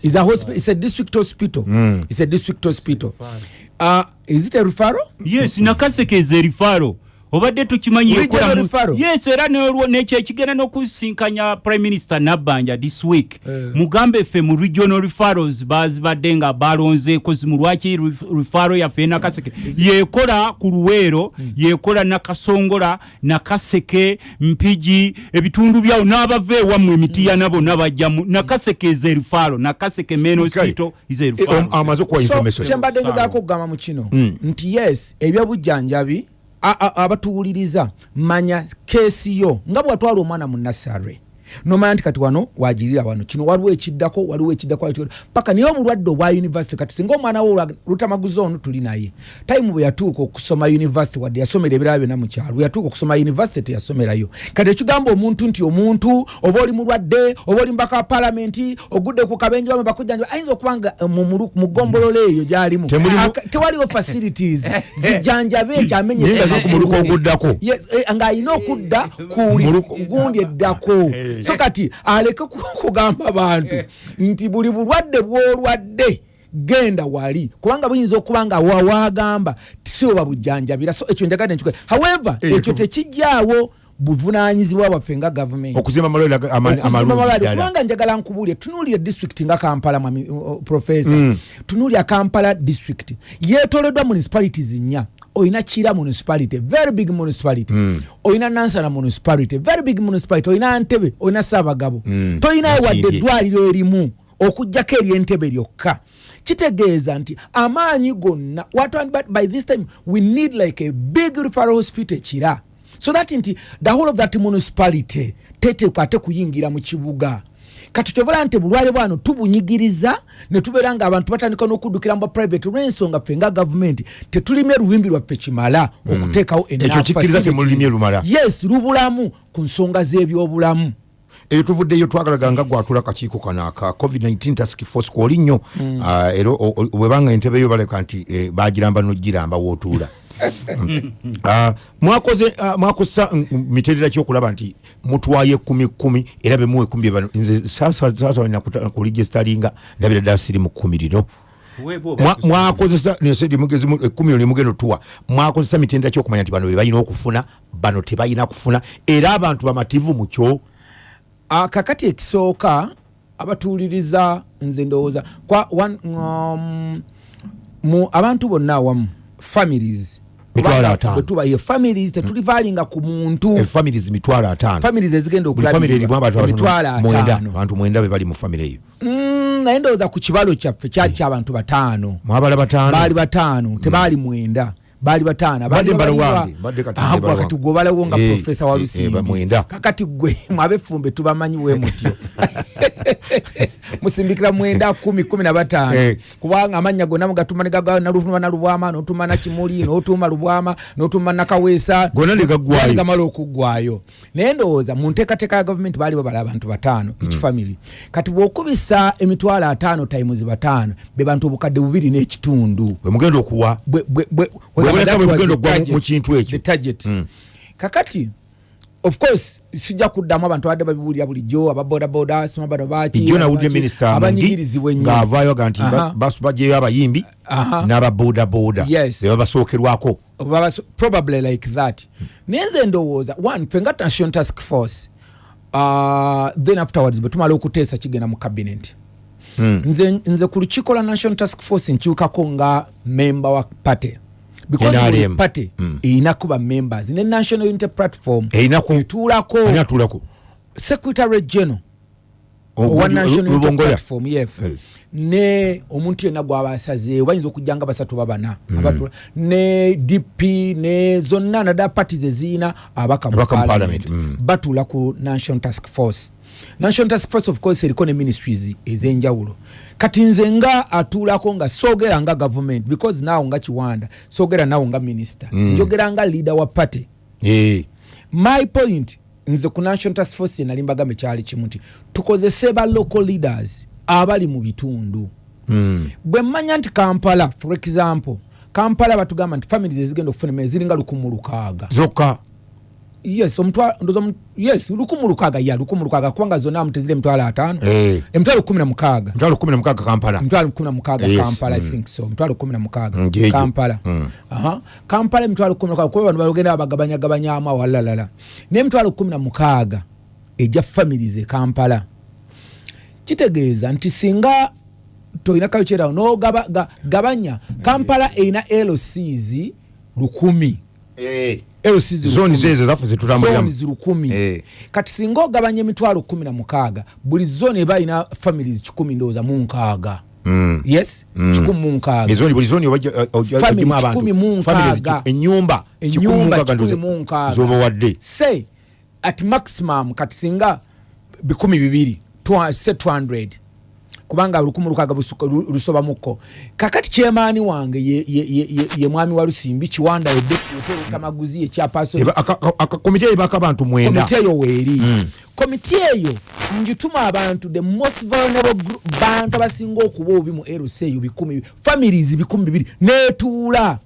Is a hospital it's a district hospital. Mm. it's a district hospital. uh, is it a referral? Yes nakaseke is a tukimanyi Mu- referral? yes era n'olwo- nekyo ekigenda n'okusinkanya prime minister nabbanja this week. Mugambe ffe mu regional referrals bazibadde nga balonzeeko zimu lwaki ref- referral yaffe enakaseke yekola ku luweero yekola nakasongola nakaseke mpigi ebitundu byawo n'abava ewammwe emitiya bonna bajjamu nakaseke is a referral nakaseke main hospital is a Eh, amaze okuwa so information. kyembadde ngezaako okugamba mu kino nti yes ebyobujjanjabi abatuwuliriza. Manya keesi yo. Nga bwatwala omwana mu nasare nomanya nti kati wano wagirira wano. Kino waliwo ekiddako waliwo ekiddako paka naye omulwadde obwa univesity kati singa omwana wo lutamaguza ono tuli naye tayimu bwe yatuuka okusoma univesity wadde yasomera ebirala byonna mu kyalo bwe yatuuka okusoma univesity teyasomerayo. Kati ekigamba omuntu nti omuntu oba oli mulwadde oba oli mbaka wa palamenti ogudde ku kabenje bame bakujjanjaba ayinza okuba nga eh, mu- ggombolola eyo gyalimu. Tewaliwo facilities. Zijjanjabe ekyo amenye Naye nga ku muluka oguddako. Yes, eh, ng'alina okudda ku gundi eddako so kati aleke ku- kugamba bantu nti buli bulwadde bwolwadde genda wali. Kubanga buyinza okuba nga wawagamba tisioba bujjanjabira. So ekyo njagadde nkikola however Eh, ekyo tekijjaawo buvunanyizibwa bwaffe nga gavumenti okuzimba amalwaliro kubanga njagala nkubuulire tunuulire district nga kampala mwami profesa mm. tunuulira kampala district. Yetoleddwa municipalities nnya oyina kira municipality very big municipality. Mm. oyina nansana municipality very big municipality. Oyina ntebe oyina saabagabo mm. toyinayo wadde eddwaliro erimu okugjako eryentebe lyokka. Kitegeeza nti amaanyi gonna but by this time we need like a big referral hospital ekira so that nti the whole of that municipality teteekwa ate kuyingira mu kibuga kati kyovala nti bulwale bwano tubunyigiriza ne tubeera nga abantu batandika n'okuddukira mu private olw'ensonga ffe nga gavumenti tetulimye luwimbi lwaffe kimala okuteekawo temulimye lumala. yes lubulamu ku nsonga z'ebyobulamu. Eyo tuvuddeyo twagalaga nga gwatula kakiiko kano aka covid-19 task force kwoli nnyo. Ah, era bwebanga entebe yo baleka nti eh, bagiramba nogiramba wootuula mwakoze ah, mwakozesa mm, miterera kyokulaba nti mutwaye kumi kumi era bemuwa ekumi byebano nze saasasalina kuligestalinga ndabira ddala siri mu kkumi lino. Mwa- mwakozesa nesedi mugezi mu- ekkumi lyo nemugenda otuwa mwakozesa mitendera kyokumanya nti bano bebalina okufuna bano tebalina kufuna era abantu bamativu mukyo Ah, kakati ekisooka abatuuliriza nze ndowooza kwa one, um, mu abantu bonna awamu families Mitwalo ataano. bwe tuba ye families tetulivaalinga ku muntu. Efamilies mitwalo ataano. Families ezigenda erimu abantu abantu mwenda be bali mu famire eyo. Mm, naye ndowooza ku kibalo kyaffe kyali kyabantu bataano. Mwabala bataano. Baali bataano tebaali mwenda. Baali bataano. Ah, nze gwe mbala kati wange. gwe obalawo nga Eh, profesa wa eh, eh, lusimbi mwenda. kakati gwe mwabefumbe tubamanyi bwe mutyo musimbikira mwenda kumi kumi na bataano Eh. kubanga amannya gonna mugatuma negaga nalutuma nalubwama notuma nakimuli notuma lubwama notuma nakaweesa Gonna ne gaggwayo. Gali gamala okuggwayo naye ndowooza mu nteekateeka ya gavumenti baali babala abantu bataano each Mm. family kati bwokubisa emitwalo ataano times bataano be bantu obukadde bubiri n'ekitundu bwe mugenda okuwa Bwe- bwe- bwe- Bw'oboneka that bwe was mugenda the okugwa mu- target. mu kintu ekyo. The target. kakati of course sijja kuddamu abantu abadde babibuulira bulijjo ababodaboda sima bano baki ijjo nawulidde minisita abanyigirizibwa ennyo. ng'avaayo aga nti bajeyo abayimbi n'ababodaboda Yes. be babasookerwako. Baba- probably like that. Naye nze ndowooza one ffe nga national task force uh, then afterwards bwe tumala okuteesa kigenda mu cabinet. Nze, nze ku lukiiko lwa national task force nkyukako nga memba wa party because buli party erina kuba members. Ne national unity platform Erinaku- etuulako secretary general owa national unity platform yef Eh. ne omuntu yenna gwaba asazeewo bayinza okujja nga basatu babana abatula ne dp ne zonna naddala parties eziina abaka mu parliament, mm. batuula ku national task force national task force of course eriko ne ministries ez'enjawulo. Kati nze nga atuulako nga soogera nga government because naawo nga kiwanda soogera naawo nga minister. Njogera nga leader wa party. Eh, my point nze ku national task force yenali mbagambe kyali kimu nti tukozese ba local leaders abali mu bitundu. Mm. bwe mmanya nti kampala for example kampala batugamba nti families ezigenda okufuna emmere ziringa lukumu lukaaga. Zokka yes omutwa- ndoza omu- yes lukumu lukaaga ya lukumu lukaaga kubanga zonna amu teziri emitwalo ataano. Eh. emitwalo kumi na mukaaga. Mutwalo kumi na mukaaga kampala. Emitwalo kumi na mukaaga Yes, kampala i mm. think so emitwalo kumi na mukaaga Mm, jeje. kampala. Aha. kampala emitwalo kumi na mukaaga kuba bano bagenda babagabanyagabanyamu awalalala n'emitwalo kumi na mukaaga ejja families e kampala. Kitegeeza nti singa tolina kayokyerawo nogabanya kampala erina lcs lukumi. LCs zoni lukumi. zezo zaffe zetutambuliramu Zones lukumi Eh. kati singa ogabanya emitwalo kumi na mukaaga buli zone eba ina families kikumi ndowooza mu nkaaga. Yes? Kikumi mu nkaaga. Ezoni buli zoni obajja- o- o- Family ogimu abantu. kikumi mu Families nkaaga. ki- ennyumba? Kikumi mu enyumba nkaaga kikumi ndowooza mu nkaaga. zoba wadde. Say at maximum kati singa bikumi bibiri twa- se 200 kubanga lukumu lukaaga busuka- lu- lusobamuko kakati kyemaani wange ye, ye, ye, ye, ye mwami wa lusimbi kiwanda edetamaguzi ekyapaso Eba- aka- aka- aka- komite ebaka abantu mwenda. Komiti eyo weeri. Komiti eyo njituma abantu the most vulnerable group bantu abasinga okuba obi mu rc eyo bikumi families bikumi bibiri netuula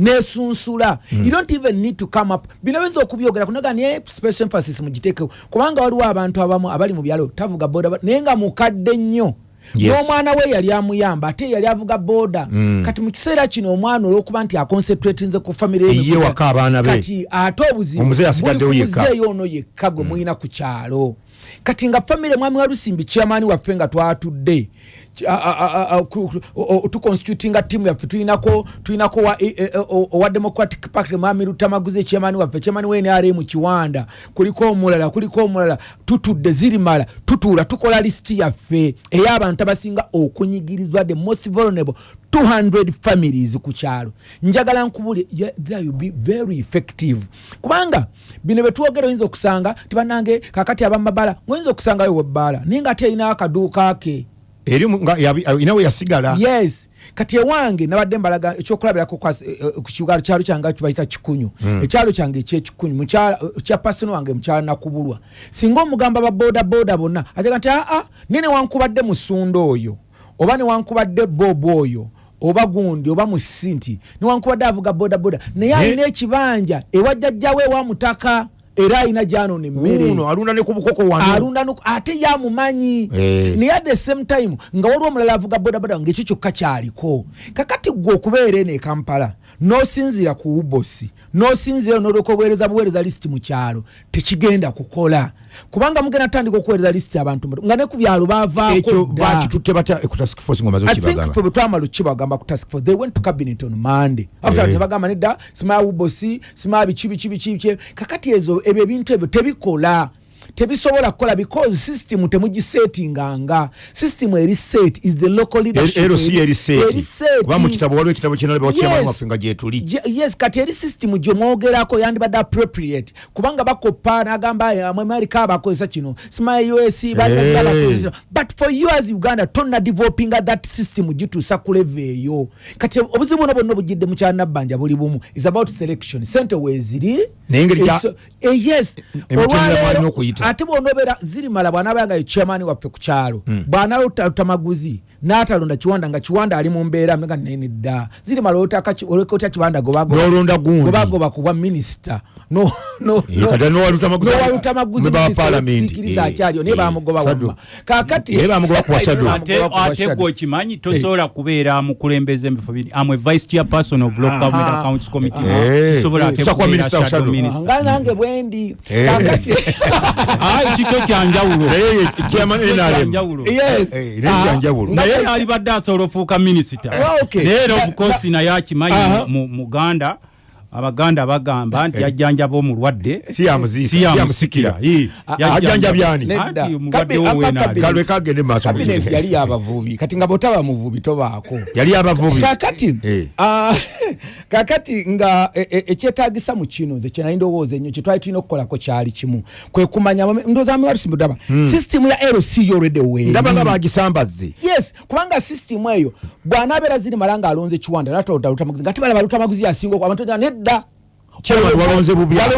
nesunsula. You don't even need to come up. Bino benza okubyogera kunaga naye special emphasis mugiteekeo kubanga waliwo abantu abamu abali mu byalo tavuga boda naye nga mukadde nnyo. N'omwana we yali amuyamba ate yali avuga boda. Kati mu kiseera kino omwana olwokuba nti aconcentratinze ku famire ye Ye waka abaana be. kati ate obuzibu buli ku muzeeyi ono yekka gwe muyina ku kyalo kati nga famire mwami wa lusimbi kyamaani waffe nga twatudde ki- a- a- a- a- ku- ku- o- o- tuconstitutinga timu yaffe. Tulinako tulinako wa- e- e- o- owa democratic party mwami lutamaguzi ekyamaani waffe. Kyamaani we nrm mu kiwanda. Kuliko omulala kuliko omulala. Tutudde zirimala. Tutuula tukola lisiti yaffe. Ey'abantu abasinga okunyigirizibwa the most vulnerable 200 families ku kyalo. Njagala nkubuli that will be very effective. Kubanga bino betwogera oyinza okusanga tibanange kakati abamabala oyinza okusangayo webbaala naye nga ate erinayo akaduuka ke. Eri mu- nga yabi- inawe yasigala. Yes. Kati ewange nabadde mbalaga ekyokulabirako eh, ku kiwalo kyalo kyange kibayita kikunyu. Ekyalo kyange ekyekikunyu kya pasino wange mukyala nakubulwa. Singa omugamba babodaboda bonna ajaga nti aa ne newankubadde musunda oyo oba newankubadde bob oyo oba gundi oba musi nti newankubadde avuga bodaboda naye alina ekibanja ewajjajjawe ewamutaka era alina gyanona emmere. Ate yamumanyi. Eh. naye at the same time nga waliwo omulala avuga bodaboda ngaekyo kyokka kyaliko. Kakati gwe okubeera eno ekampala nosinzira ku ubosi nosinzira nolyoka obuweereza buweereza lisiti mu kyalo tekigenda kukola. Kubanga mugenda tandika okuweereza lisiti abantu nga ne ku byalo ffe bwe twamala okukibagamba ku task force they went to cabinet on monday. After Eh. ne bagamba nedda simaya ubosi simaya biki biki biki biki kakati ezo ebyo ebintu ebyo tebikola tebisobola kukola because system temugisetinganga system eri set is the local leadership. LC eri eri seeti set. kuba mu kitabo waliwo ekitabo kyena Yes. kyamaani waffe nga gyetuli yes kati eri system gyemwogerako yandibadde appropriate. Kubanga bakoppa nagamba mwemarika bakozesa kino? Simaya us bakozesa but for you as uganda tonna developinga that system gituusa ku leve eyo. Kati obuzibu buno bwonna obugidde mu kyanabbanja buli bumu is about selection. Sente weeziri Naye engeri eh, yes. Olwaleero. Ate bwonobeera zirimala bwanabayanga ye chairman waffe ku kyalo bwanalota maguzi n'atalonda kiwanda nga kiwanda ali mu mbeera nga nene dda. Zirimala olekotya gundi. gobagoba ku bwa minisita No- no- Eh, no- kati n'owaluta maguzi- n'owaluta maguzi member wa minisita parliament, w'okusiikiriza eh, akyaliyo naye eh, bamugoba wamma. Kakati Naye bamugoba ku wa Shadow. ate Bamugoba ku wa ate Shadow. gwe okimanyi tosobola kubeera mukulembeze emifo biri amwe vice chairperson of local government accounts committee. Eh. Shadow. minister nga nange bwendi Eh. kakati kikyo kyanjawulo naye Eh, naye alibadde asobola ofuuka minisita Ah, okay. naye era obukosi naye akimanyi mu- muganda abaganda bagamba nti Eh. yajjanjaba omulwadde? Nedda. Anti omulwadde weenali. kalwe kagende maaso mu kabineti bigere. yali yabavubi kati nga bwotaba muvubi tobaako yali abavubi kakati Eh. ah, kakati nga e- e- ekyetagisa mu kino nze kyenali ndowooza ennyo kyetwali tulina okukolako kyali kimu kwe kumanya ndowooza mwalusimbudaba sisitimu ya lc yolwedde weeri ndaba nga bagisambaze yes kubanga sisitimu eyo bw'anaabeera ziri mala ng'alonze kiwanda natalutamaguzi nga tebalaba lutamaguzi yasinga abantu Chairman, walonze bubi awo.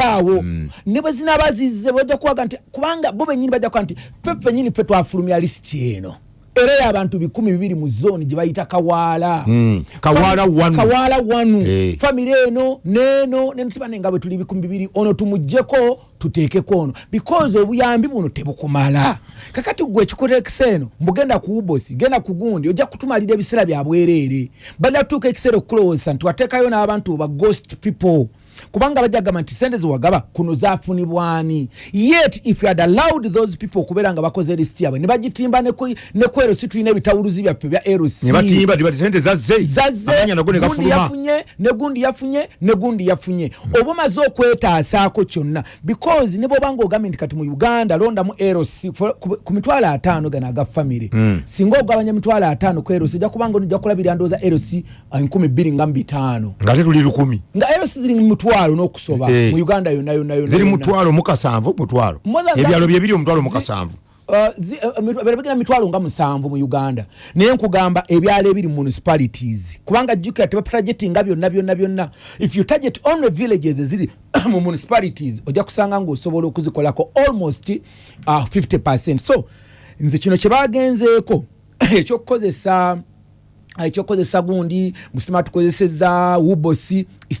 awo ne bwe zinaba zizze bajja kuwaga nti kubanga bo benyini bajja kuwa nti ffe fenyini ffe twafulumya lisiti eno era y'abantu bikumi bibiri mu zooni gye bayita kawaala wanu. kawaala wanu Eh. famire eno neeno nenotibane nga bwe tuli bikumi bibiri. Ono tumugjeko tuteekeko ono. Because obuyambi buno tebukumala. Kakati gwe ekikuteekisa eno mbugenda ku ubosi genda ku gundi ojja kutumalira ebiseera bya bwereere. Bajja kutuuka ekiseera okukulowooza nti wateekayo n'abantu ba ghost people kubanga bajja kugamba nti sente zewagaba kuno zafunibwani yet if you had allowed those people okubeera nga bakoze lisiti yabwe ne bagitimba ne ku- erosi tulina ebitawuluzi byaffe bya erosi ne batimba ne bati sente zazze zazze amanya nago ne gundi gafuluma. yafunye ne gundi yafunye ne gundi yafunye. Oba omaze okwetaasaako kyonna because ne bwoba ngaogambye nti kati mu uganda londamu eros for- ku mitwalo ataano gano aga famire singa ogabanya mitwalo ataano ku eros ojja kubanga ojja kulabira ndowooza eros enkumi bbiri nga mu bitaano. Ngate tuli lukumi. Nga eros ziri mu mutwalo n'okusoba. Eh. mu uganda yonna yonna yonna ziri mutwalo mukasanvu mutwalo. Ebyalo bye biri omutwalo Zi- mukasanvu Uh, uh, mitwa- berebegera mitwalo nga musanvu mu uganda. Naye nkugamba ebyalo ebiri mu municipalities. Kubanga jjukira tebatargetinga byonna byonna byonna. If you target only villages eziri mu municipalities ojja kusanga ngaosobola okuzikolako almost uh, 50 so nze kino kyebagenzeeko ekyokukozesa ekyokukozesa gundi musima tukozeseza wubosi